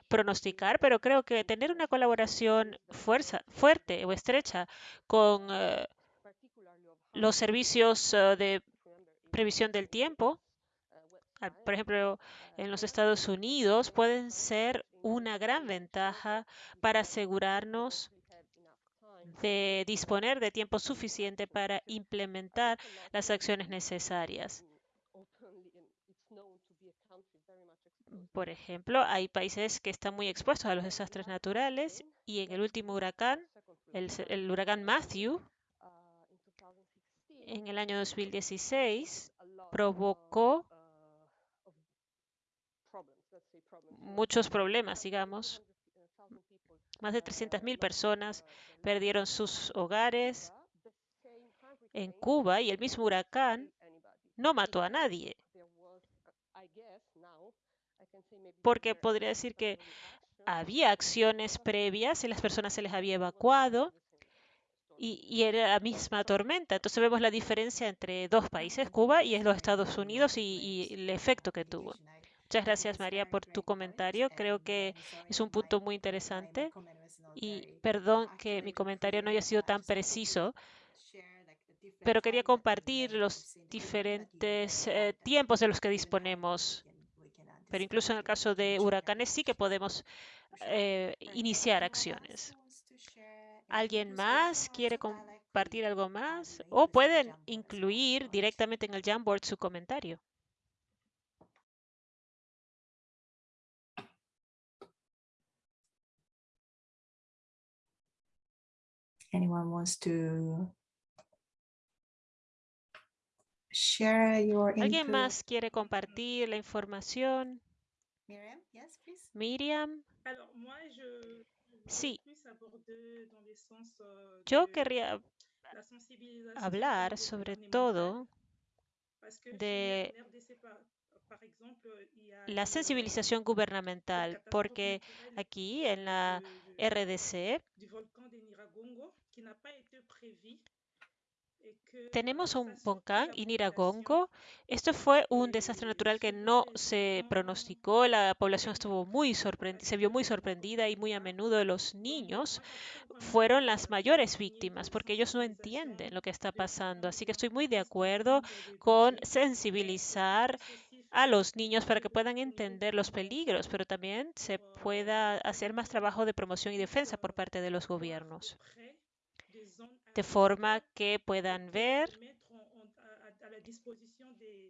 S3: pronosticar, pero creo que tener una colaboración fuerza, fuerte o estrecha con eh, los servicios eh, de previsión del tiempo al- por ejemplo, en los Estados Unidos, pueden ser una gran ventaja para asegurarnos de disponer de tiempo suficiente para implementar las acciones necesarias. Por ejemplo, hay países que están muy expuestos a los desastres naturales y en el último huracán, el, huracán Matthew, en el año 2016, provocó muchos problemas, digamos. Más de 300.000 personas perdieron sus hogares en Cuba y el mismo huracán no mató a nadie, porque podría decir que había acciones previas y las personas se les había evacuado y, era la misma tormenta. Entonces vemos la diferencia entre dos países, Cuba y los Estados Unidos, y el efecto que tuvo. Muchas gracias, María, por tu comentario. Creo que es un punto muy interesante. Y perdón que mi comentario no haya sido tan preciso, pero quería compartir los diferentes eh, tiempos de los que disponemos. Pero incluso en el caso de huracanes sí que podemos eh, iniciar acciones. ¿Alguien más quiere compartir algo más? O pueden incluir directamente en el Jamboard su comentario.
S1: Anyone wants to share your
S3: ¿Alguien
S1: input?
S3: más quiere compartir la información?
S1: Miriam, yes, please.
S3: Miriam,
S6: Alors, moi, je voudrais
S3: Sí.
S6: euh,
S3: yo querría hablar sobre todo de la sensibilización gubernamental, porque aquí en la RDC tenemos un volcán, Iniragongo. Esto fue un desastre natural que no se pronosticó. La población estuvo muy sorprendida, se vio muy sorprendida y muy a menudo los niños fueron las mayores víctimas porque ellos no entienden lo que está pasando. Así que estoy muy de acuerdo con sensibilizar a los niños para que puedan entender los peligros, pero también se pueda hacer más trabajo de promoción y defensa por parte de los gobiernos,
S6: de
S3: forma que puedan ver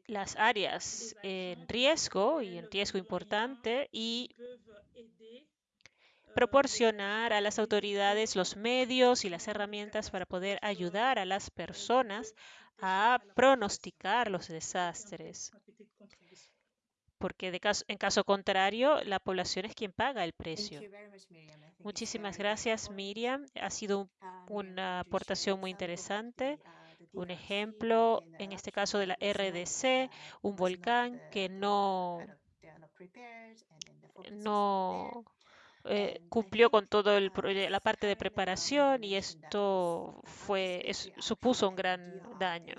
S3: las áreas en riesgo y en riesgo importante y proporcionar a las autoridades los medios y las herramientas para poder ayudar a las personas a pronosticar los desastres. Porque de caso, en caso contrario, la población es quien paga el precio. Muchísimas gracias. Miriam. Ha sido un-
S1: Uh, Miriam,
S3: una aportación muy interesante. Un ejemplo, en este caso de la RDC, un volcán que no, no eh, cumplió con
S1: uh,
S3: proye- la parte de preparación y esto fue, es- supuso un gran daño.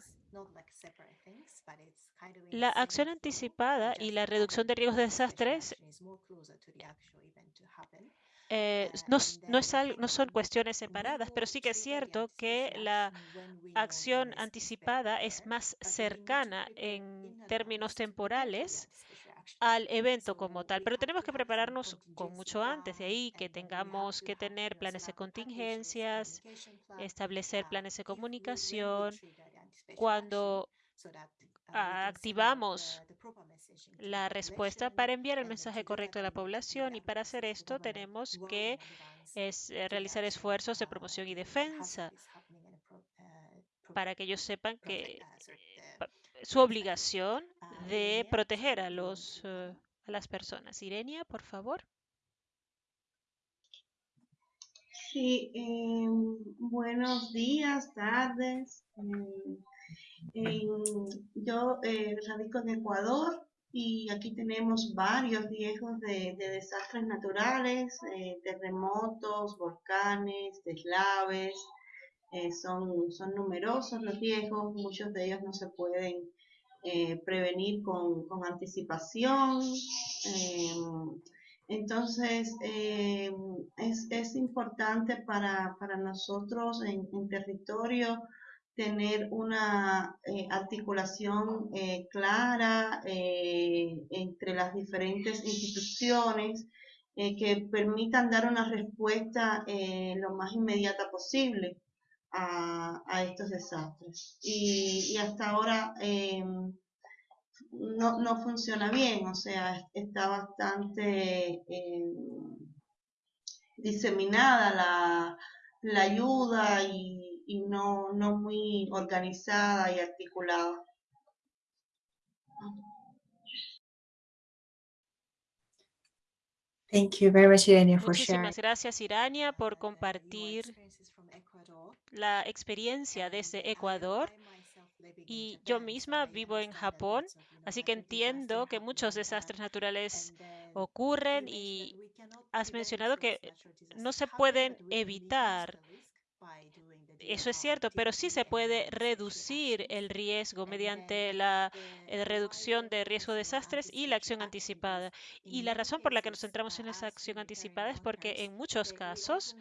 S3: La acción anticipada y la reducción de riesgos de desastres eh, no, no son cuestiones separadas, pero sí que es cierto que la acción anticipada es más cercana en
S1: in
S3: términos temporales al evento como tal, pero tenemos que prepararnos con mucho antes, de ahí que tengamos que tener planes de contingencias, establecer planes de comunicación, cuando activamos la respuesta para enviar el mensaje correcto a la población y para hacer esto tenemos que eh, realizar esfuerzos de promoción y defensa para que ellos sepan que pa- su obligación de proteger a los eh, a las personas. Irenia, por favor.
S7: Sí, eh, buenos días, tardes. eh, en- yo eh, radico en Ecuador y aquí tenemos varios riesgos de, de desastres naturales, eh, terremotos, volcanes, deslaves. eh, son, son numerosos los riesgos, muchos de ellos no se pueden prevenir con, con anticipación. em, entonces, eh, es, es importante para, para nosotros en territorio tener una eh, articulación eh, clara eh, entre las diferentes instituciones que permitan dar una respuesta lo más inmediata posible a, estos desastres. Y, y hasta ahora no, no funciona bien, o sea, es- está bastante em, diseminada la, la ayuda y, y no, no muy organizada y articulada.
S1: Thank you very much, Irenia, for sharing.
S3: Muchísimas gracias, Irania, por compartir la experiencia
S1: And
S3: desde
S1: I-
S3: Ecuador. Y yo
S1: Japan, so
S3: misma
S1: I
S3: vivo en
S1: understand that
S3: Japón, así que entiendo que muchos desastres naturales ocurren
S1: you
S3: y has mencionado que no se pueden evitar.
S1: the risk by doing the
S3: Eso es cierto, pero sí se puede reducir el riesgo mediante la eh, reducción de riesgo de desastres y la acción anticipada. Y la razón por la que nos centramos en esa acción anticipada es porque en muchos casos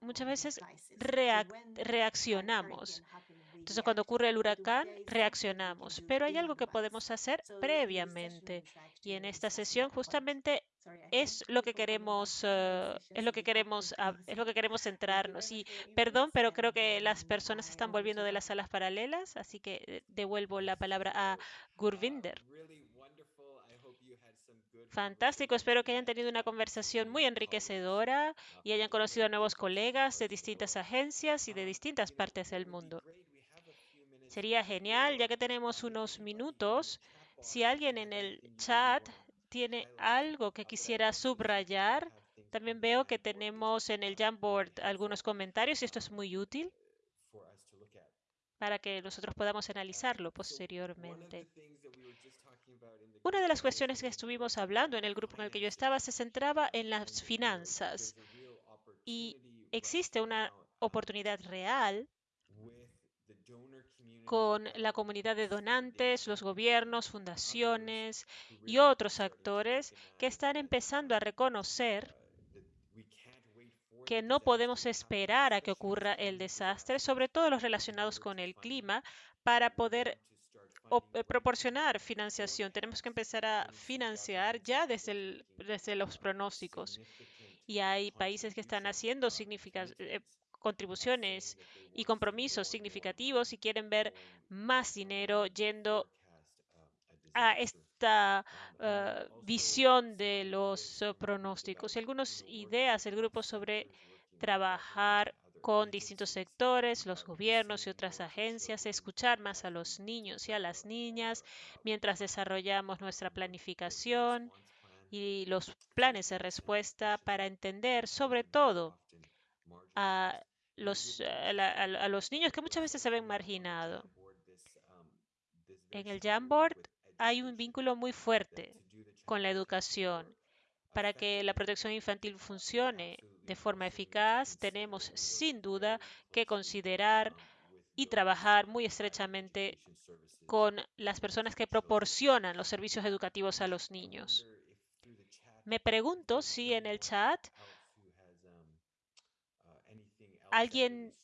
S3: muchas veces reaccionamos. Entonces, cuando ocurre el huracán, reaccionamos. Pero hay algo que podemos hacer previamente. Y en esta sesión justamente es lo que queremos, eh, es lo que queremos, es lo que queremos centrarnos. Y perdón, pero creo que las personas están volviendo de las salas paralelas, así que eh, devuelvo la palabra a Gurvinder. Fantástico, espero que hayan tenido una conversación muy enriquecedora y hayan conocido a nuevos colegas de distintas agencias y de distintas partes del mundo. Sería genial, ya que tenemos unos minutos, si alguien en el chat tiene algo que quisiera subrayar. También veo que tenemos en el Jamboard algunos comentarios y esto es muy útil para que nosotros podamos analizarlo posteriormente. Una de las cuestiones que estuvimos hablando en el grupo en el que yo estaba se centraba en las finanzas y existe una oportunidad real con la comunidad de donantes, los gobiernos, fundaciones y otros actores que están empezando a reconocer que no podemos esperar a que ocurra el desastre, sobre todo los relacionados con el clima, para poder eh, proporcionar financiación. Tenemos que empezar a financiar ya desde, desde los pronósticos. Y hay países que están haciendo eh, contribuciones y compromisos significativos y quieren ver más dinero yendo a esta uh, visión de los uh, pronósticos. Y algunas ideas del grupo sobre trabajar con distintos sectores, los gobiernos y otras agencias, escuchar más a los niños y a las niñas mientras desarrollamos nuestra planificación y los planes de respuesta para entender sobre todo a los, a, la, a los niños que muchas veces se ven marginados. En el Jamboard hay un vínculo muy fuerte con la educación. Para que la protección infantil funcione de forma eficaz, tenemos sin duda que considerar y trabajar muy estrechamente con las personas que proporcionan los servicios educativos a los niños. Me pregunto si en el chat alguien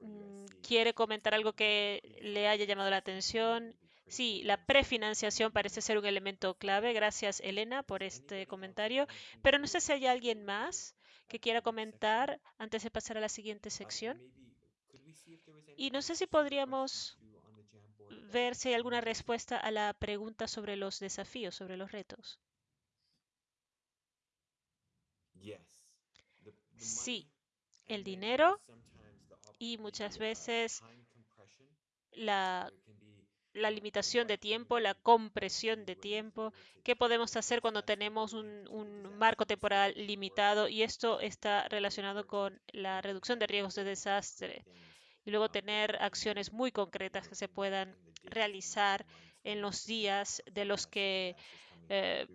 S3: mm, quiere comentar algo que le haya llamado la atención. Sí, la prefinanciación parece ser un elemento clave. Gracias, Elena, por este comentario. Pero no sé si hay alguien más que quiera comentar antes de pasar a la siguiente sección. Y no sé si podríamos ver si hay alguna respuesta a la pregunta sobre los desafíos, sobre los retos. Sí, el dinero y muchas veces la, la, limitación de tiempo, la compresión de tiempo, qué podemos hacer cuando tenemos un, un, marco temporal limitado y esto está relacionado con la reducción de riesgos de desastre y luego tener acciones muy concretas que se puedan realizar en los días de los que eh,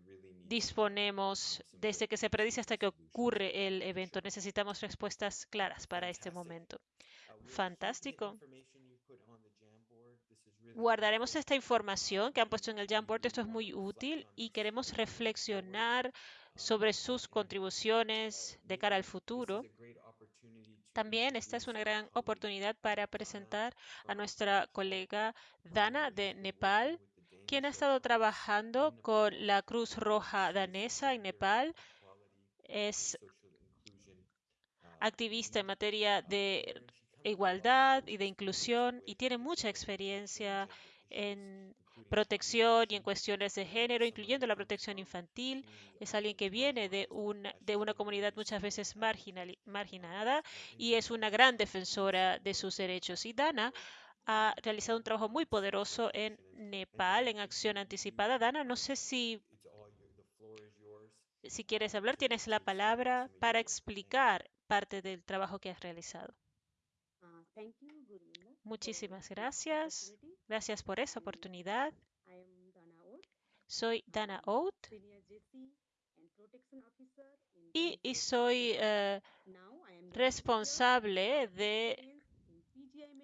S3: disponemos desde que se predice hasta que ocurre el evento. Necesitamos respuestas claras para este momento. Fantástico. Guardaremos esta información que han puesto en el Jamboard. Esto es muy útil y queremos reflexionar sobre sus contribuciones de cara al futuro. También esta es una gran oportunidad para presentar a nuestra colega Dana de Nepal, quien ha estado trabajando con la Cruz Roja danesa en Nepal. Es activista en materia de igualdad y de inclusión y tiene mucha experiencia en protección y en cuestiones de género, incluyendo la protección infantil. Es alguien que viene de, un, de una comunidad muchas veces marginal, marginada y es una gran defensora de sus derechos. Y Dana ha realizado un trabajo muy poderoso en Nepal en acción anticipada. Dana, no sé si, si quieres hablar, tienes la palabra para explicar parte del trabajo que has realizado. Muchísimas gracias. Gracias por esa oportunidad. Soy Dana Oat y, y soy uh, responsable de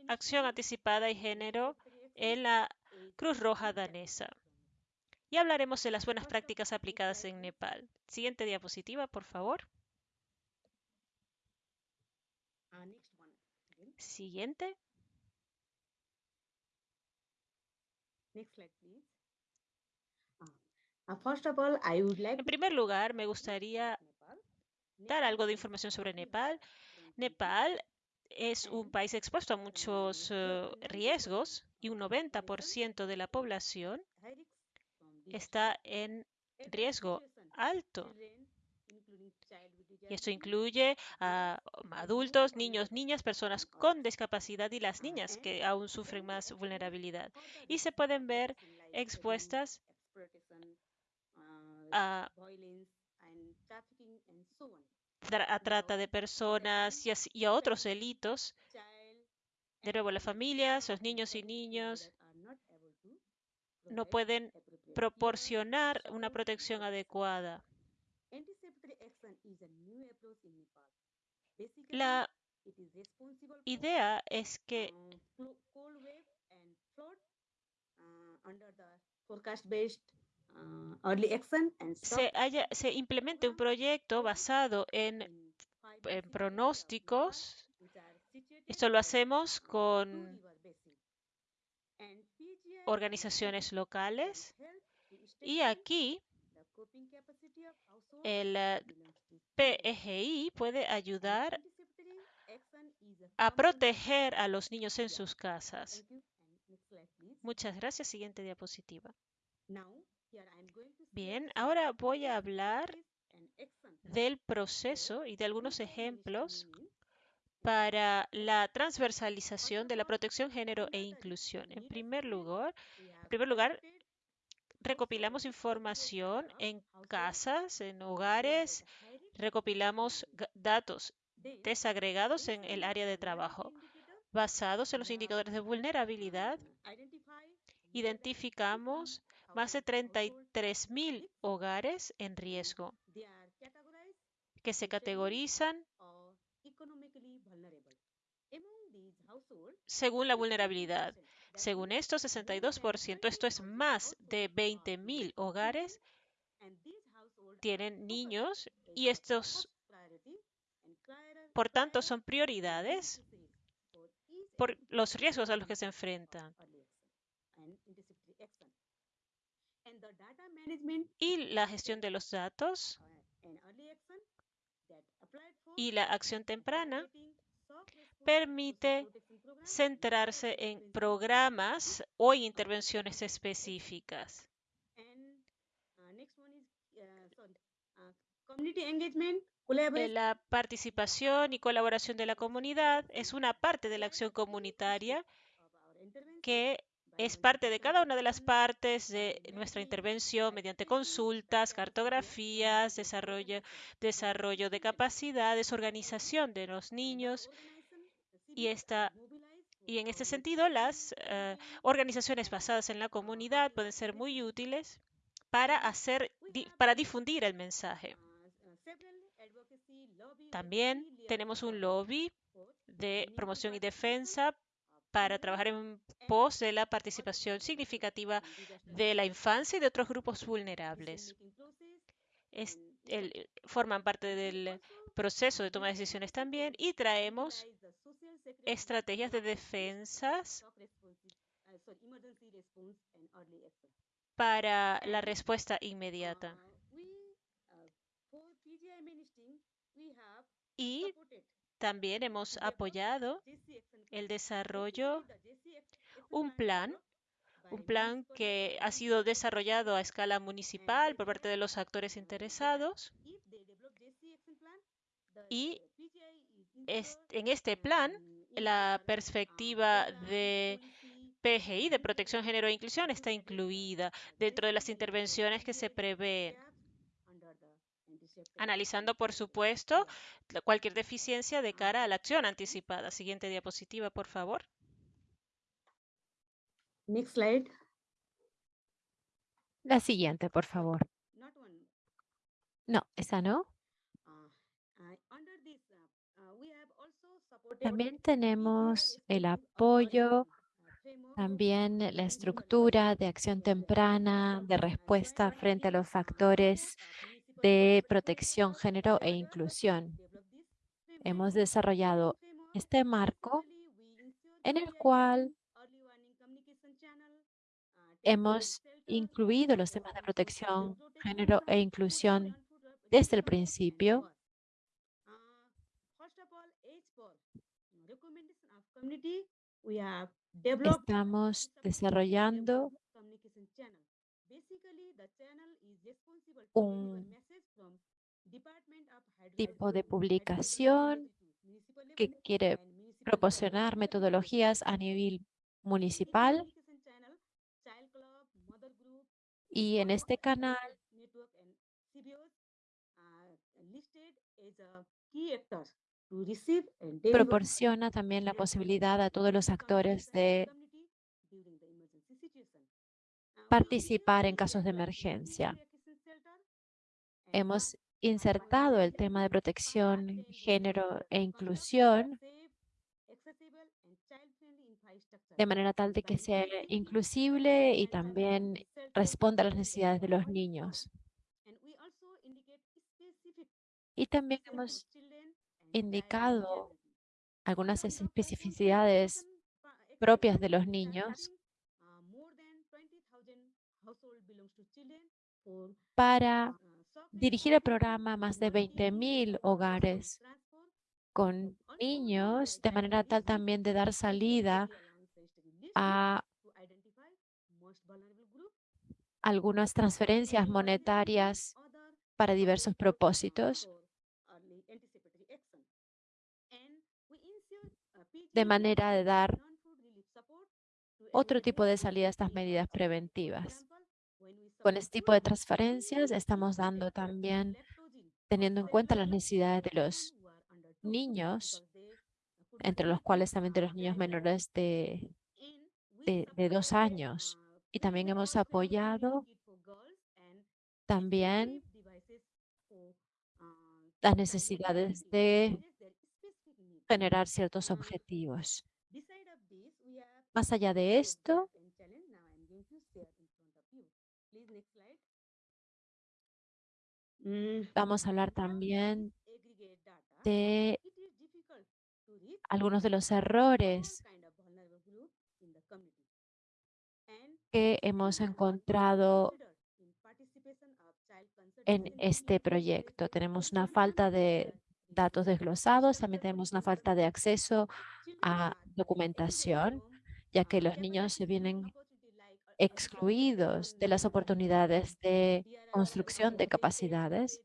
S3: acción anticipada y género en la Cruz Roja danesa. Y hablaremos de las buenas prácticas aplicadas en Nepal. Siguiente diapositiva, por favor. Siguiente. En primer lugar, me gustaría dar algo de información sobre Nepal. Nepal es un país expuesto a muchos uh, riesgos y un 90% de la población está en riesgo alto. Y esto incluye a adultos, niños, niñas, personas con discapacidad y las niñas que aún sufren más vulnerabilidad. Y se pueden ver expuestas a, a trata de personas y a, y a otros delitos. De nuevo, las familias, los niños y niños no pueden proporcionar una protección adecuada. La idea es que se, haya, se implemente un proyecto basado en, en pronósticos. Esto lo hacemos con organizaciones locales y aquí el PEGI puede ayudar a proteger a los niños en sus casas. Muchas gracias. Siguiente diapositiva. Bien, ahora voy a hablar del proceso y de algunos ejemplos para la transversalización de la protección, género e inclusión. En primer lugar, en primer lugar recopilamos información en casas, en hogares, recopilamos datos desagregados en el área de trabajo. Basados en los indicadores de vulnerabilidad, identificamos más de 33.000 hogares en riesgo que se categorizan según la vulnerabilidad. Según esto, 62%, esto es más de 20.000 hogares, tienen niños y estos, por tanto, son prioridades por los riesgos a los que se enfrentan. Y la gestión de los datos y la acción temprana permite centrarse en programas o intervenciones específicas. La participación y colaboración de la comunidad es una parte de la acción comunitaria que es parte de cada una de las partes de nuestra intervención mediante consultas, cartografías, desarrollo, desarrollo de capacidades, organización de los niños y esta y en este sentido, las uh, organizaciones basadas en la comunidad pueden ser muy útiles para, hacer, di, para difundir el mensaje. También tenemos un lobby de promoción y defensa para trabajar en pos de la participación significativa de la infancia y de otros grupos vulnerables. Es, el, forman parte del proceso de toma de decisiones también y traemos estrategias de defensas para la respuesta inmediata. Y también hemos apoyado el desarrollo, un plan, un plan que ha sido desarrollado a escala municipal por parte de los actores interesados. Y en este plan, la perspectiva de PGI, de protección, género e inclusión, está incluida dentro de las intervenciones que se prevén, analizando, por supuesto, cualquier deficiencia de cara a la acción anticipada. Siguiente diapositiva, por favor.
S2: Next slide.
S8: La siguiente, por favor. No, esa no.
S2: Uh, uh, uh, uh,
S8: También tenemos el apoyo,
S2: uh,
S8: también la estructura de acción temprana, de respuesta frente a los factores de protección, género e inclusión. Hemos desarrollado este marco en el cual hemos incluido los temas de protección, género e inclusión desde el principio. Estamos desarrollando un tipo de publicación que quiere proporcionar metodologías a nivel municipal y en este canal proporciona también la posibilidad a todos los actores de participar en casos de emergencia. Hemos insertado el tema de protección, género e inclusión de manera tal de que sea inclusible y también responda a las necesidades de los niños. Y también hemos indicado algunas especificidades propias de los niños para dirigir el programa a más de 20.000 hogares con niños, de manera tal también de dar salida a algunas transferencias monetarias para diversos propósitos, de manera de dar otro tipo de salida a estas medidas preventivas. Con este tipo de transferencias estamos dando también, teniendo en cuenta las necesidades de los niños, entre los cuales también de los niños menores de, de, de dos años. Y también hemos apoyado también las necesidades de generar ciertos objetivos. Más allá de esto, vamos a hablar también de algunos de los errores que hemos encontrado en este proyecto. Tenemos una falta de datos desglosados, también tenemos una falta de acceso a documentación, ya que los niños se vienen excluidos de las oportunidades de construcción de capacidades.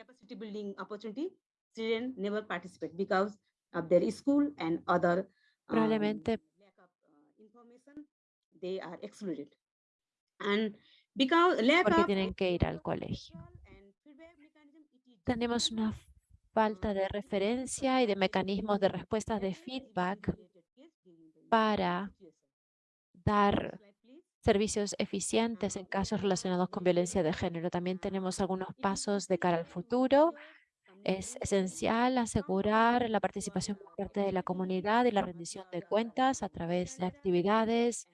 S2: capacity building opportunity, children never participate because of their school and other um,
S8: Probablemente
S2: lack of uh, information, they are excluded. And because lack
S8: porque
S2: of
S8: tienen que ir al colegio. Tenemos una falta de referencia y de mecanismos de respuestas de feedback para dar servicios eficientes en casos relacionados con violencia de género. También tenemos algunos pasos de cara al futuro. Es esencial asegurar la participación por parte de la comunidad y la rendición de cuentas a través de actividades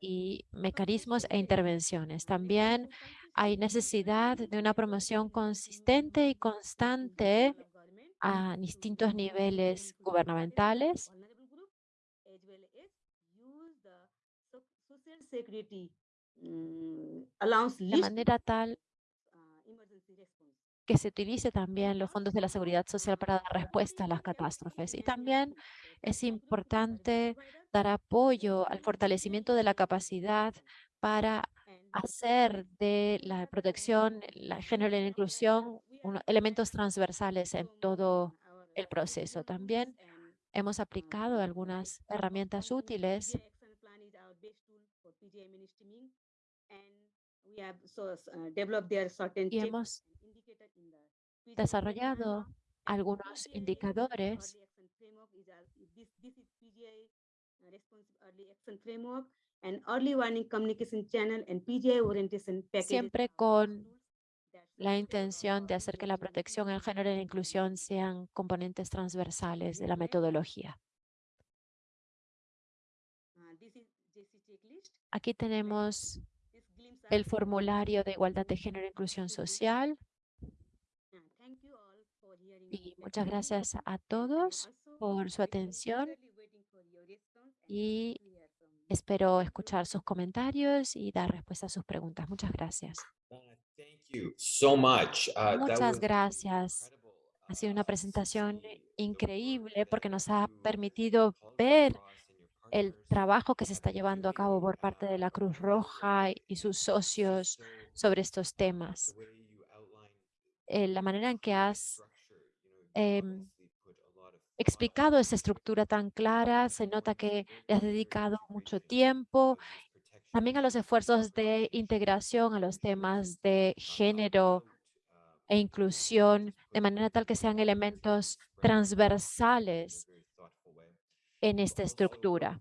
S8: y mecanismos e intervenciones. También
S2: hay necesidad de una promoción consistente y constante a distintos niveles gubernamentales de
S8: list
S2: manera tal que se utilice también los fondos de la seguridad social para dar respuesta a las catástrofes. Y también es importante dar apoyo al fortalecimiento de la capacidad para hacer de la protección, la género y la inclusión uno- elementos transversales en todo el proceso. También hemos aplicado algunas herramientas útiles y hemos desarrollado algunos indicadores. siempre con la intención de hacer que la protección, el género y la inclusión sean componentes transversales de la metodología. Aquí tenemos el formulario de igualdad de género e inclusión social. Y muchas gracias a todos por su atención y espero escuchar sus comentarios y dar respuesta a sus preguntas. Muchas gracias.
S4: Donna, thank you so much. Uh, that
S2: Muchas gracias. Ha sido una presentación increíble porque nos ha permitido ver el trabajo que se está llevando a cabo por parte de la Cruz Roja y sus socios
S4: so
S2: sobre estos temas. Eh, la manera en que has em, explicado esa estructura tan clara, se nota que le has dedicado mucho tiempo también a los esfuerzos de integración a los temas de género e inclusión, de manera tal que sean elementos transversales en esta estructura.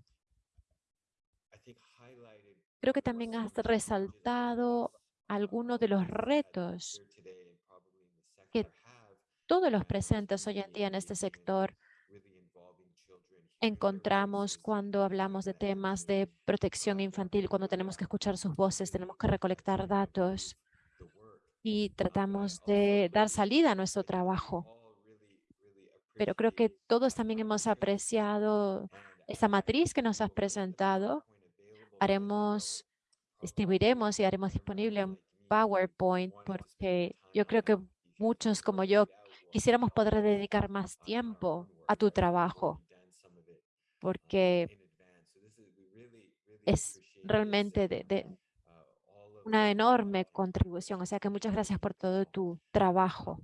S2: Creo que también has resaltado algunos de los retos que todos los presentes hoy en día en este sector encontramos cuando hablamos de temas de protección infantil, cuando tenemos que escuchar sus voces, tenemos que recolectar datos y tratamos de dar salida a nuestro trabajo. Pero creo que todos también hemos apreciado esa matriz que nos has presentado. Haremos, distribuiremos y haremos disponible un PowerPoint porque yo creo que muchos como yo quisiéramos poder dedicar más tiempo a tu trabajo porque es realmente de, de una enorme contribución. O sea que muchas gracias por todo tu trabajo.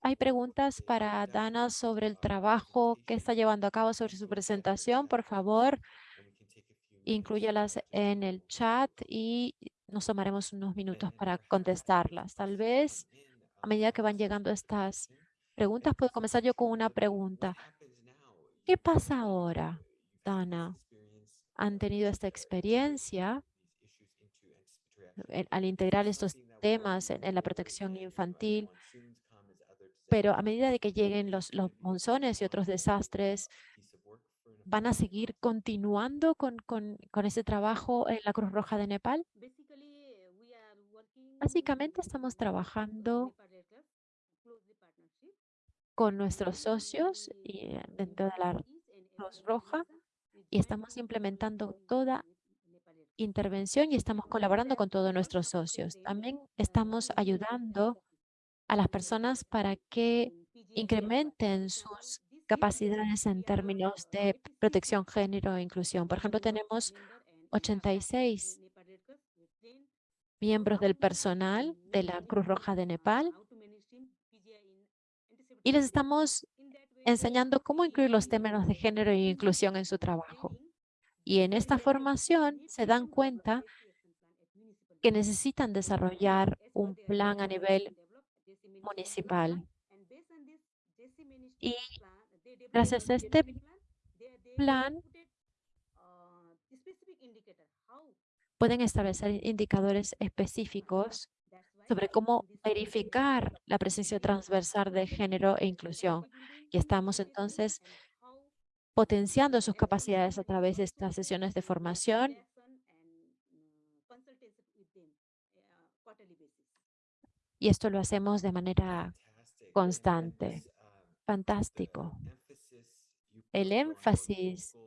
S2: ¿Hay preguntas para Dana sobre el trabajo que está llevando a cabo sobre su presentación? Por favor, incluyalas en el chat y nos tomaremos unos minutos para contestarlas. Tal vez a medida que van llegando estas preguntas, puedo comenzar yo con una pregunta. ¿Qué pasa ahora, Dana? ¿Han tenido esta experiencia en- al integrar estos temas en la protección infantil? Pero a medida de que lleguen los, los monzones y otros desastres, ¿van a seguir continuando con, con, con ese trabajo en la Cruz Roja de Nepal? Básicamente estamos trabajando con nuestros socios y eh, dentro de la Cruz Roja y estamos implementando toda intervención y estamos colaborando con todos nuestros socios. También estamos ayudando a las personas para que incrementen sus capacidades en términos de protección, género e inclusión. Por ejemplo, tenemos 86 miembros del personal de la Cruz Roja de Nepal y les estamos enseñando cómo incluir los términos de género e inclusión en su trabajo. Y en esta formación se dan cuenta que necesitan desarrollar un plan a nivel municipal. Y gracias a este plan pueden establecer indicadores específicos sobre cómo verificar la presencia transversal de género e inclusión. Y estamos entonces potenciando sus capacidades a través de estas sesiones de formación Y esto lo hacemos de manera constante. Fantástico. El énfasis
S4: local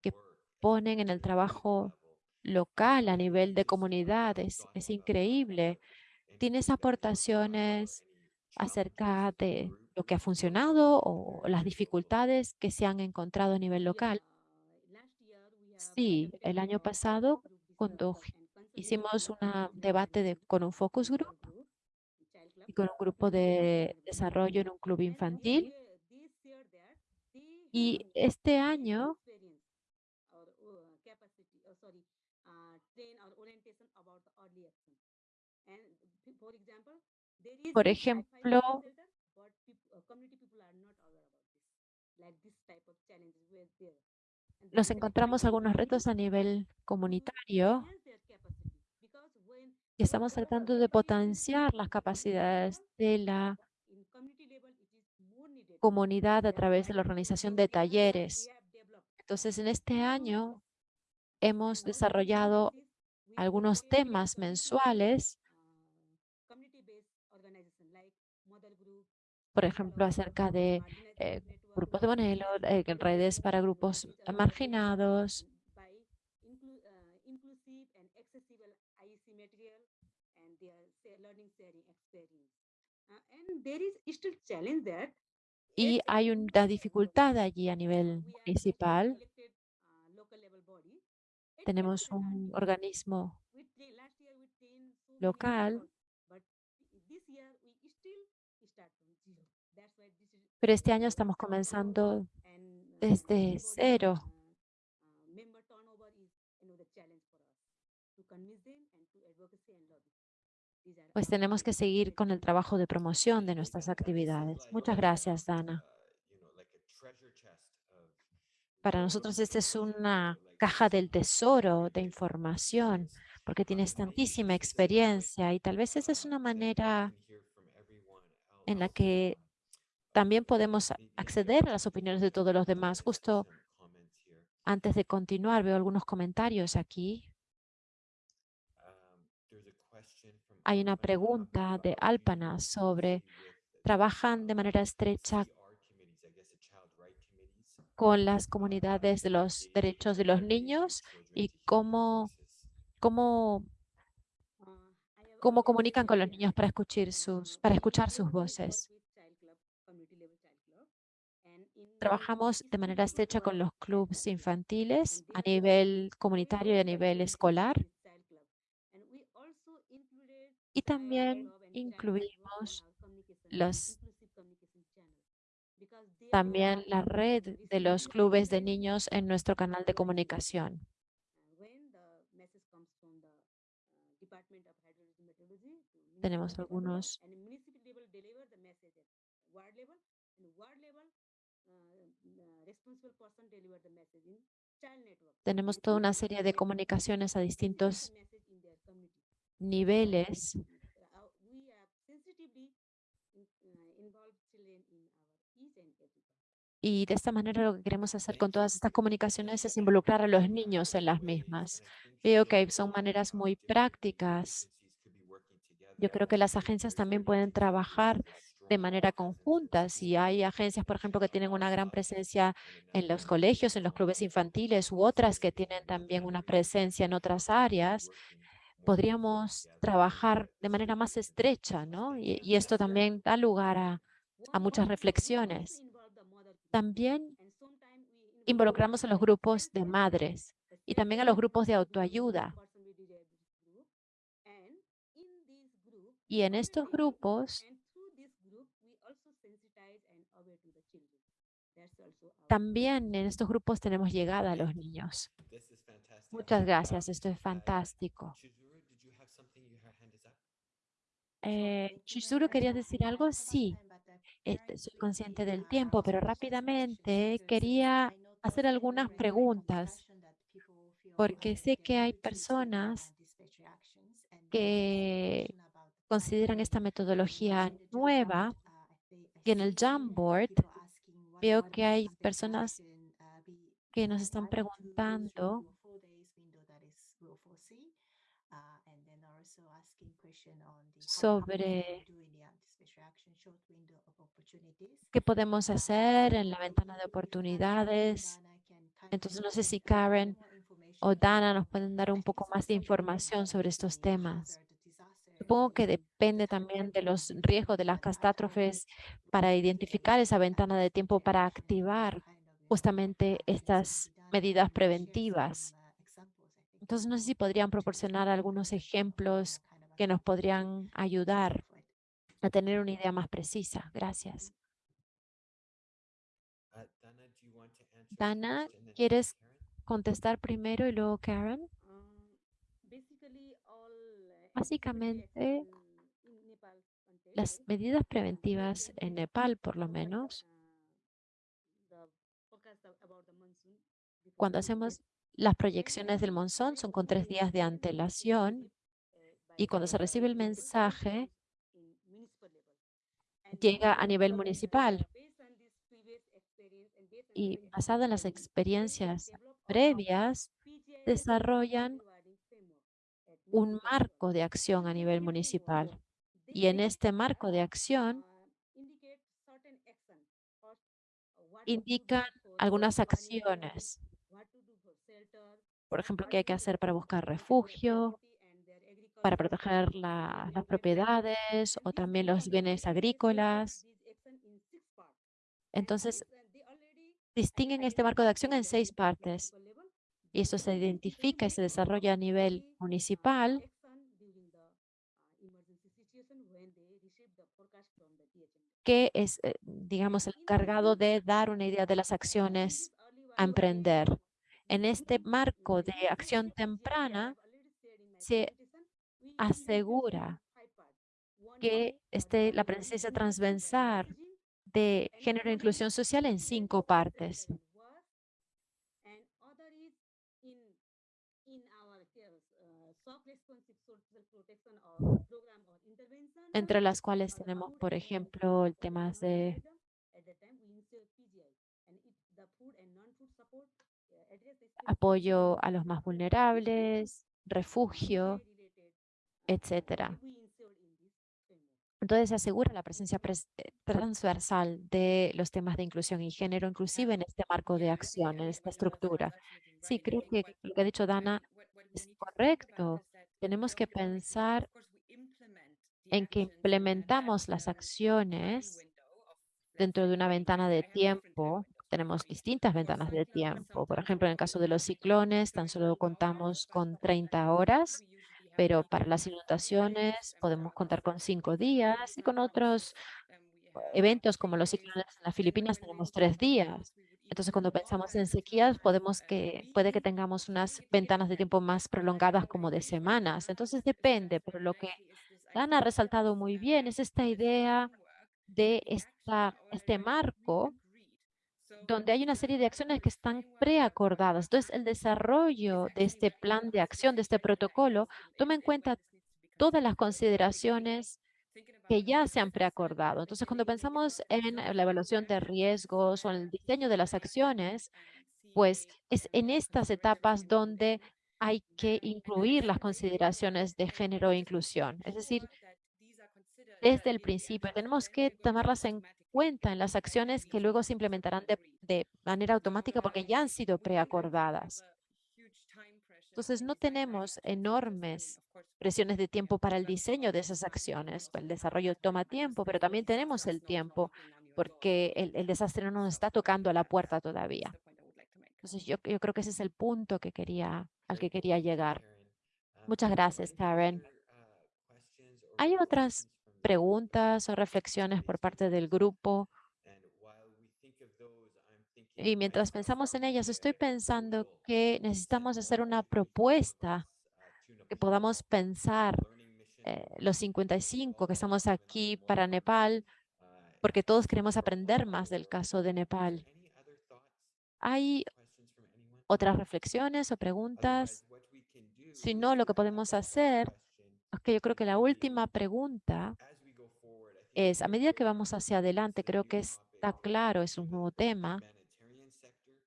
S2: que ponen en el trabajo local a nivel de
S4: is
S2: comunidad es, increíble. Tienes aportaciones acerca de lo que ha funcionado o las dificultades que se han encontrado a nivel local. Sí, el año pasado cuando hicimos un debate de- con un focus group y con un grupo de desarrollo en un club infantil. Y este año Por ejemplo, nos encontramos algunos retos a nivel comunitario estamos tratando de potenciar las capacidades de la comunidad a través de la organización de talleres. Entonces, en este año hemos desarrollado algunos temas mensuales, por ejemplo, acerca de eh, grupos de modelo, eh, redes para grupos marginados, y hay una dificultad allí a nivel municipal. Tenemos un organismo local, pero este año estamos comenzando desde cero. Pues tenemos que seguir con el trabajo de promoción de nuestras actividades. Muchas gracias, Dana. Para nosotros esta es una caja del tesoro de información, porque tienes tantísima experiencia y tal vez esa es una manera en la que también podemos acceder a las opiniones de todos los demás. Justo antes de continuar, veo algunos comentarios aquí. Hay una pregunta de Alpana sobre, ¿trabajan de manera estrecha con las comunidades de los derechos de los niños y cómo, cómo, cómo comunican con los niños para escuchar sus, para escuchar sus voces? Trabajamos de manera estrecha con los clubes infantiles a nivel comunitario y a nivel escolar. Y también incluimos los, también la red de los clubes de niños en nuestro canal de comunicación. Tenemos algunos tenemos toda una serie de comunicaciones a distintos niveles y de esta manera lo que queremos hacer con todas estas comunicaciones es involucrar a los niños en las mismas. Veo que son maneras muy prácticas. Yo creo que las agencias también pueden trabajar de manera conjunta. Si hay agencias, por ejemplo, que tienen una gran presencia en los colegios, en los clubes infantiles u otras que tienen también una presencia en otras áreas, podríamos trabajar de manera más estrecha, ¿no? Y, y esto también da lugar a, a muchas reflexiones. También involucramos a los grupos de madres y también a los grupos de autoayuda. Y en estos grupos también en estos grupos tenemos llegada a los niños. Muchas gracias, esto es fantástico. Eh, Chizuru, ¿querías decir algo? Sí, este, soy consciente del tiempo, pero rápidamente quería hacer algunas preguntas, porque sé que hay personas que consideran esta metodología nueva y en el Jamboard veo que hay personas que nos están preguntando sobre qué podemos hacer en la ventana de oportunidades. Entonces, no sé si Karen o Dana nos pueden dar un poco más de información sobre estos temas. Supongo que depende también de los riesgos de las catástrofes para identificar esa ventana de tiempo para activar justamente estas medidas preventivas. Entonces, no sé si podrían proporcionar algunos ejemplos que nos podrían ayudar a tener una idea más precisa. Gracias.
S4: Uh, Dana,
S2: ¿quieres contestar primero y luego Karen?
S8: All uh,
S2: Básicamente,
S8: context,
S2: Las medidas preventivas en Nepal, por lo menos, cuando hacemos las proyecciones del monzón son con tres días de antelación y cuando se recibe el mensaje llega a nivel municipal y basado en las experiencias previas desarrollan un marco de acción a nivel municipal. Y en este marco de acción indican algunas acciones, por ejemplo, qué hay que hacer para buscar refugio, para proteger las propiedades o también los bienes agrícolas. Entonces, distinguen este marco de acción en seis partes y eso se identifica y se desarrolla a nivel municipal que es, eh, digamos, el encargado de dar una idea de las acciones a emprender. En este marco de acción temprana se asegura que esté la presencia transversal de género e inclusión social en cinco partes. entre las cuales tenemos, por ejemplo, el tema de apoyo a los más vulnerables, refugio, etcétera. Entonces se asegura la presencia pres- eh, transversal de los temas de inclusión y género, inclusive en este marco de acción, en esta estructura. Sí, creo que lo que ha dicho Dana es correcto. Tenemos que pensar en que implementamos las acciones dentro de una ventana de tiempo. Tenemos distintas ventanas de tiempo. Por ejemplo, en el caso de los ciclones, tan solo contamos con 30 horas, pero para las inundaciones podemos contar con cinco días y con otros eventos como los ciclones en las Filipinas tenemos tres días. Entonces, cuando pensamos en sequías, podemos que, puede que tengamos unas ventanas de tiempo más prolongadas como de semanas. Entonces, depende, pero lo que Dan ha resaltado muy bien es esta idea de esta, este marco donde hay una serie de acciones que están preacordadas. Entonces, el desarrollo de este plan de acción, de este protocolo, toma en cuenta todas las consideraciones que ya se han preacordado. Entonces, cuando pensamos en la evaluación de riesgos o en el diseño de las acciones, pues es en estas etapas donde hay que incluir las consideraciones de género e inclusión. Es decir, desde el principio tenemos que tomarlas en cuenta en las acciones que luego se implementarán de, de manera automática porque ya han sido preacordadas. Entonces, no tenemos enormes presiones de tiempo para el diseño de esas acciones. El desarrollo toma tiempo, pero también tenemos el tiempo porque el, el desastre no nos está tocando a la puerta todavía. Entonces, yo, yo creo que ese es el punto que quería, al que quería llegar. Muchas gracias, Karen. ¿Hay otras preguntas o reflexiones por parte del grupo? Y mientras pensamos en ellas, estoy pensando que necesitamos hacer una
S4: 55 of
S2: propuesta que podamos pensar eh, los
S4: learn
S2: 55
S4: more
S2: que estamos aquí para Nepal, porque todos
S4: to
S2: queremos aprender más del caso de Nepal. ¿Hay otras reflexiones o preguntas? Si no, lo que podemos hacer que yo creo que la última pregunta es, a medida que vamos hacia adelante, creo que está claro, es un nuevo tema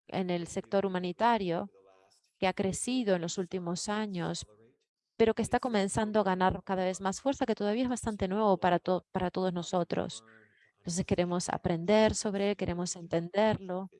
S2: en el sector humanitario que ha crecido en los últimos años pero que está comenzando a ganar cada vez más fuerza, que todavía es bastante nuevo para, to- para todos nosotros. Entonces queremos aprender sobre él, queremos entenderlo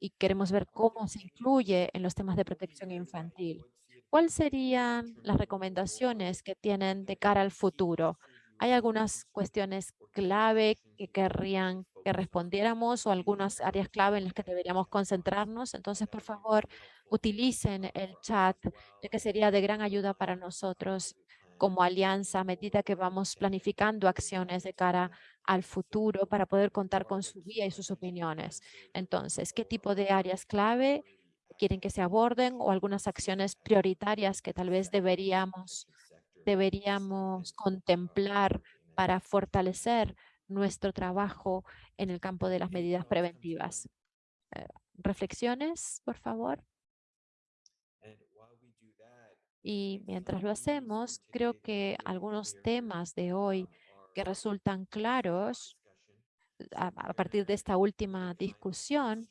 S2: y queremos ver cómo se incluye en los temas de protección infantil. ¿Cuáles serían las recomendaciones que tienen de cara al futuro? ¿Hay algunas cuestiones clave que querrían que respondiéramos o algunas áreas clave en las que deberíamos concentrarnos? Entonces, por favor, utilicen el chat, ya que sería de gran ayuda para nosotros como alianza a medida que vamos planificando acciones de cara al futuro para poder contar con su guía y sus opiniones. Entonces, ¿qué tipo de áreas clave quieren que se aborden o algunas acciones prioritarias que tal vez deberíamos, deberíamos contemplar para fortalecer nuestro trabajo en el campo de las medidas preventivas? Eh, reflexiones, por favor. Y mientras lo hacemos, creo que algunos temas de hoy que resultan claros a, partir de esta última discusión,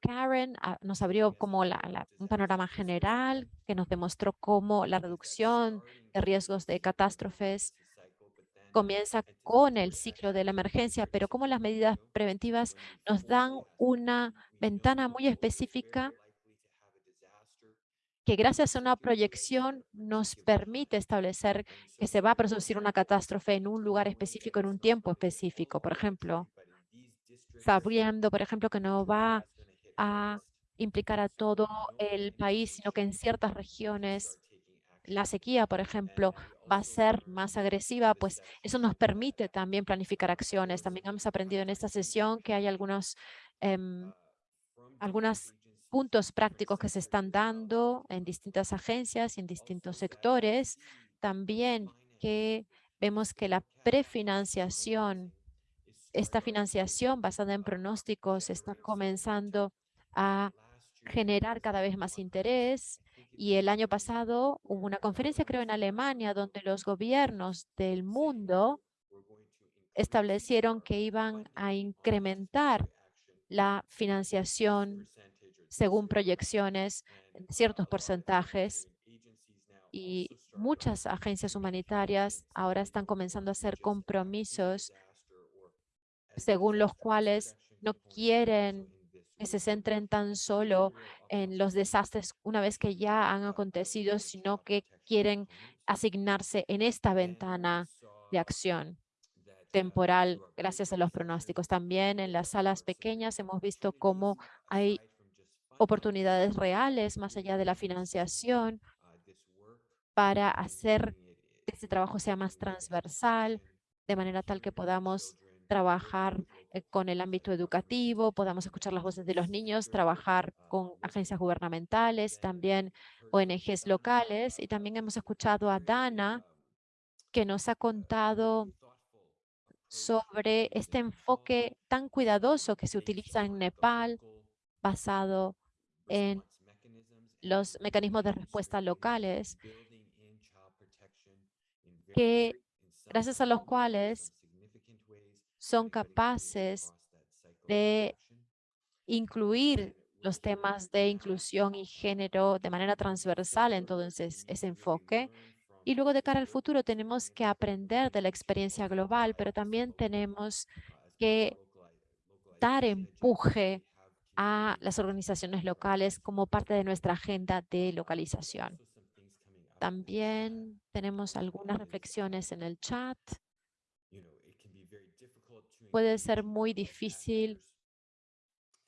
S2: Karen ah, nos abrió como la- la- un panorama general que nos demostró cómo la reducción de riesgos de catástrofes comienza con el ciclo de la emergencia, pero cómo las medidas preventivas nos dan una ventana muy específica que gracias a una proyección nos permite establecer que se va a producir una catástrofe en un lugar específico, en un tiempo específico. Por ejemplo, sabiendo, por ejemplo, que no va a implicar a todo el país, sino que en ciertas regiones la sequía, por ejemplo, va a ser más agresiva, pues eso nos permite también planificar acciones. También hemos aprendido en esta sesión que hay algunos, em, algunos puntos prácticos que se están dando en distintas agencias y en distintos sectores. También que vemos que la prefinanciación, esta financiación basada en pronósticos está comenzando a generar cada vez más interés. Y el año pasado hubo una conferencia, creo, en Alemania, donde los gobiernos del mundo establecieron que iban a incrementar la financiación según proyecciones ciertos porcentajes. Y muchas agencias humanitarias ahora están comenzando a hacer compromisos según los cuales no quieren que se centren tan solo en los desastres una vez que ya han acontecido, sino que quieren asignarse en esta ventana de acción temporal gracias a los pronósticos. También en las salas pequeñas hemos visto cómo hay oportunidades reales más allá de la financiación para hacer que este trabajo sea más transversal, de manera tal que podamos trabajar con el ámbito educativo, podamos escuchar las voces de los niños, trabajar con agencias gubernamentales, también ONGs locales. Y también hemos escuchado a Dana, que nos ha contado sobre este enfoque tan cuidadoso que se utiliza en Nepal, basado en los mecanismos de respuesta locales, que gracias a los cuales son capaces de incluir los temas de inclusión y género de manera transversal en todo ese, ese enfoque. Y luego de cara al futuro tenemos que aprender de la experiencia global, pero también tenemos que dar empuje a las organizaciones locales como parte de nuestra agenda de localización. También tenemos algunas reflexiones en el chat. Puede ser muy difícil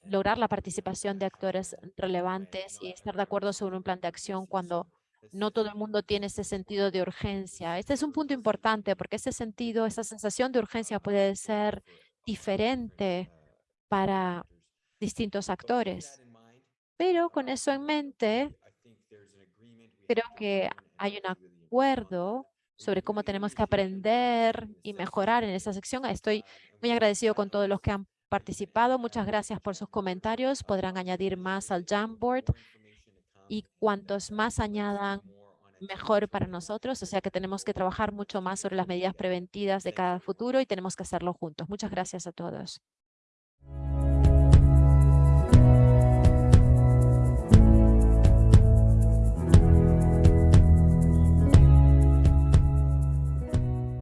S2: lograr la participación de actores relevantes y estar de acuerdo sobre un plan de acción cuando no todo el mundo tiene ese sentido de urgencia. Este es un punto importante porque ese sentido, esa sensación de urgencia puede ser diferente para distintos actores. Pero con eso en mente, creo que hay un acuerdo sobre cómo tenemos que aprender y mejorar en esta sección. Estoy muy agradecido con todos los que han participado. Muchas gracias por sus comentarios. Podrán añadir más al Jamboard y cuantos más añadan, mejor para nosotros. O sea que tenemos que trabajar mucho más sobre las medidas preventivas de cada futuro y tenemos que hacerlo juntos. Muchas gracias a todos.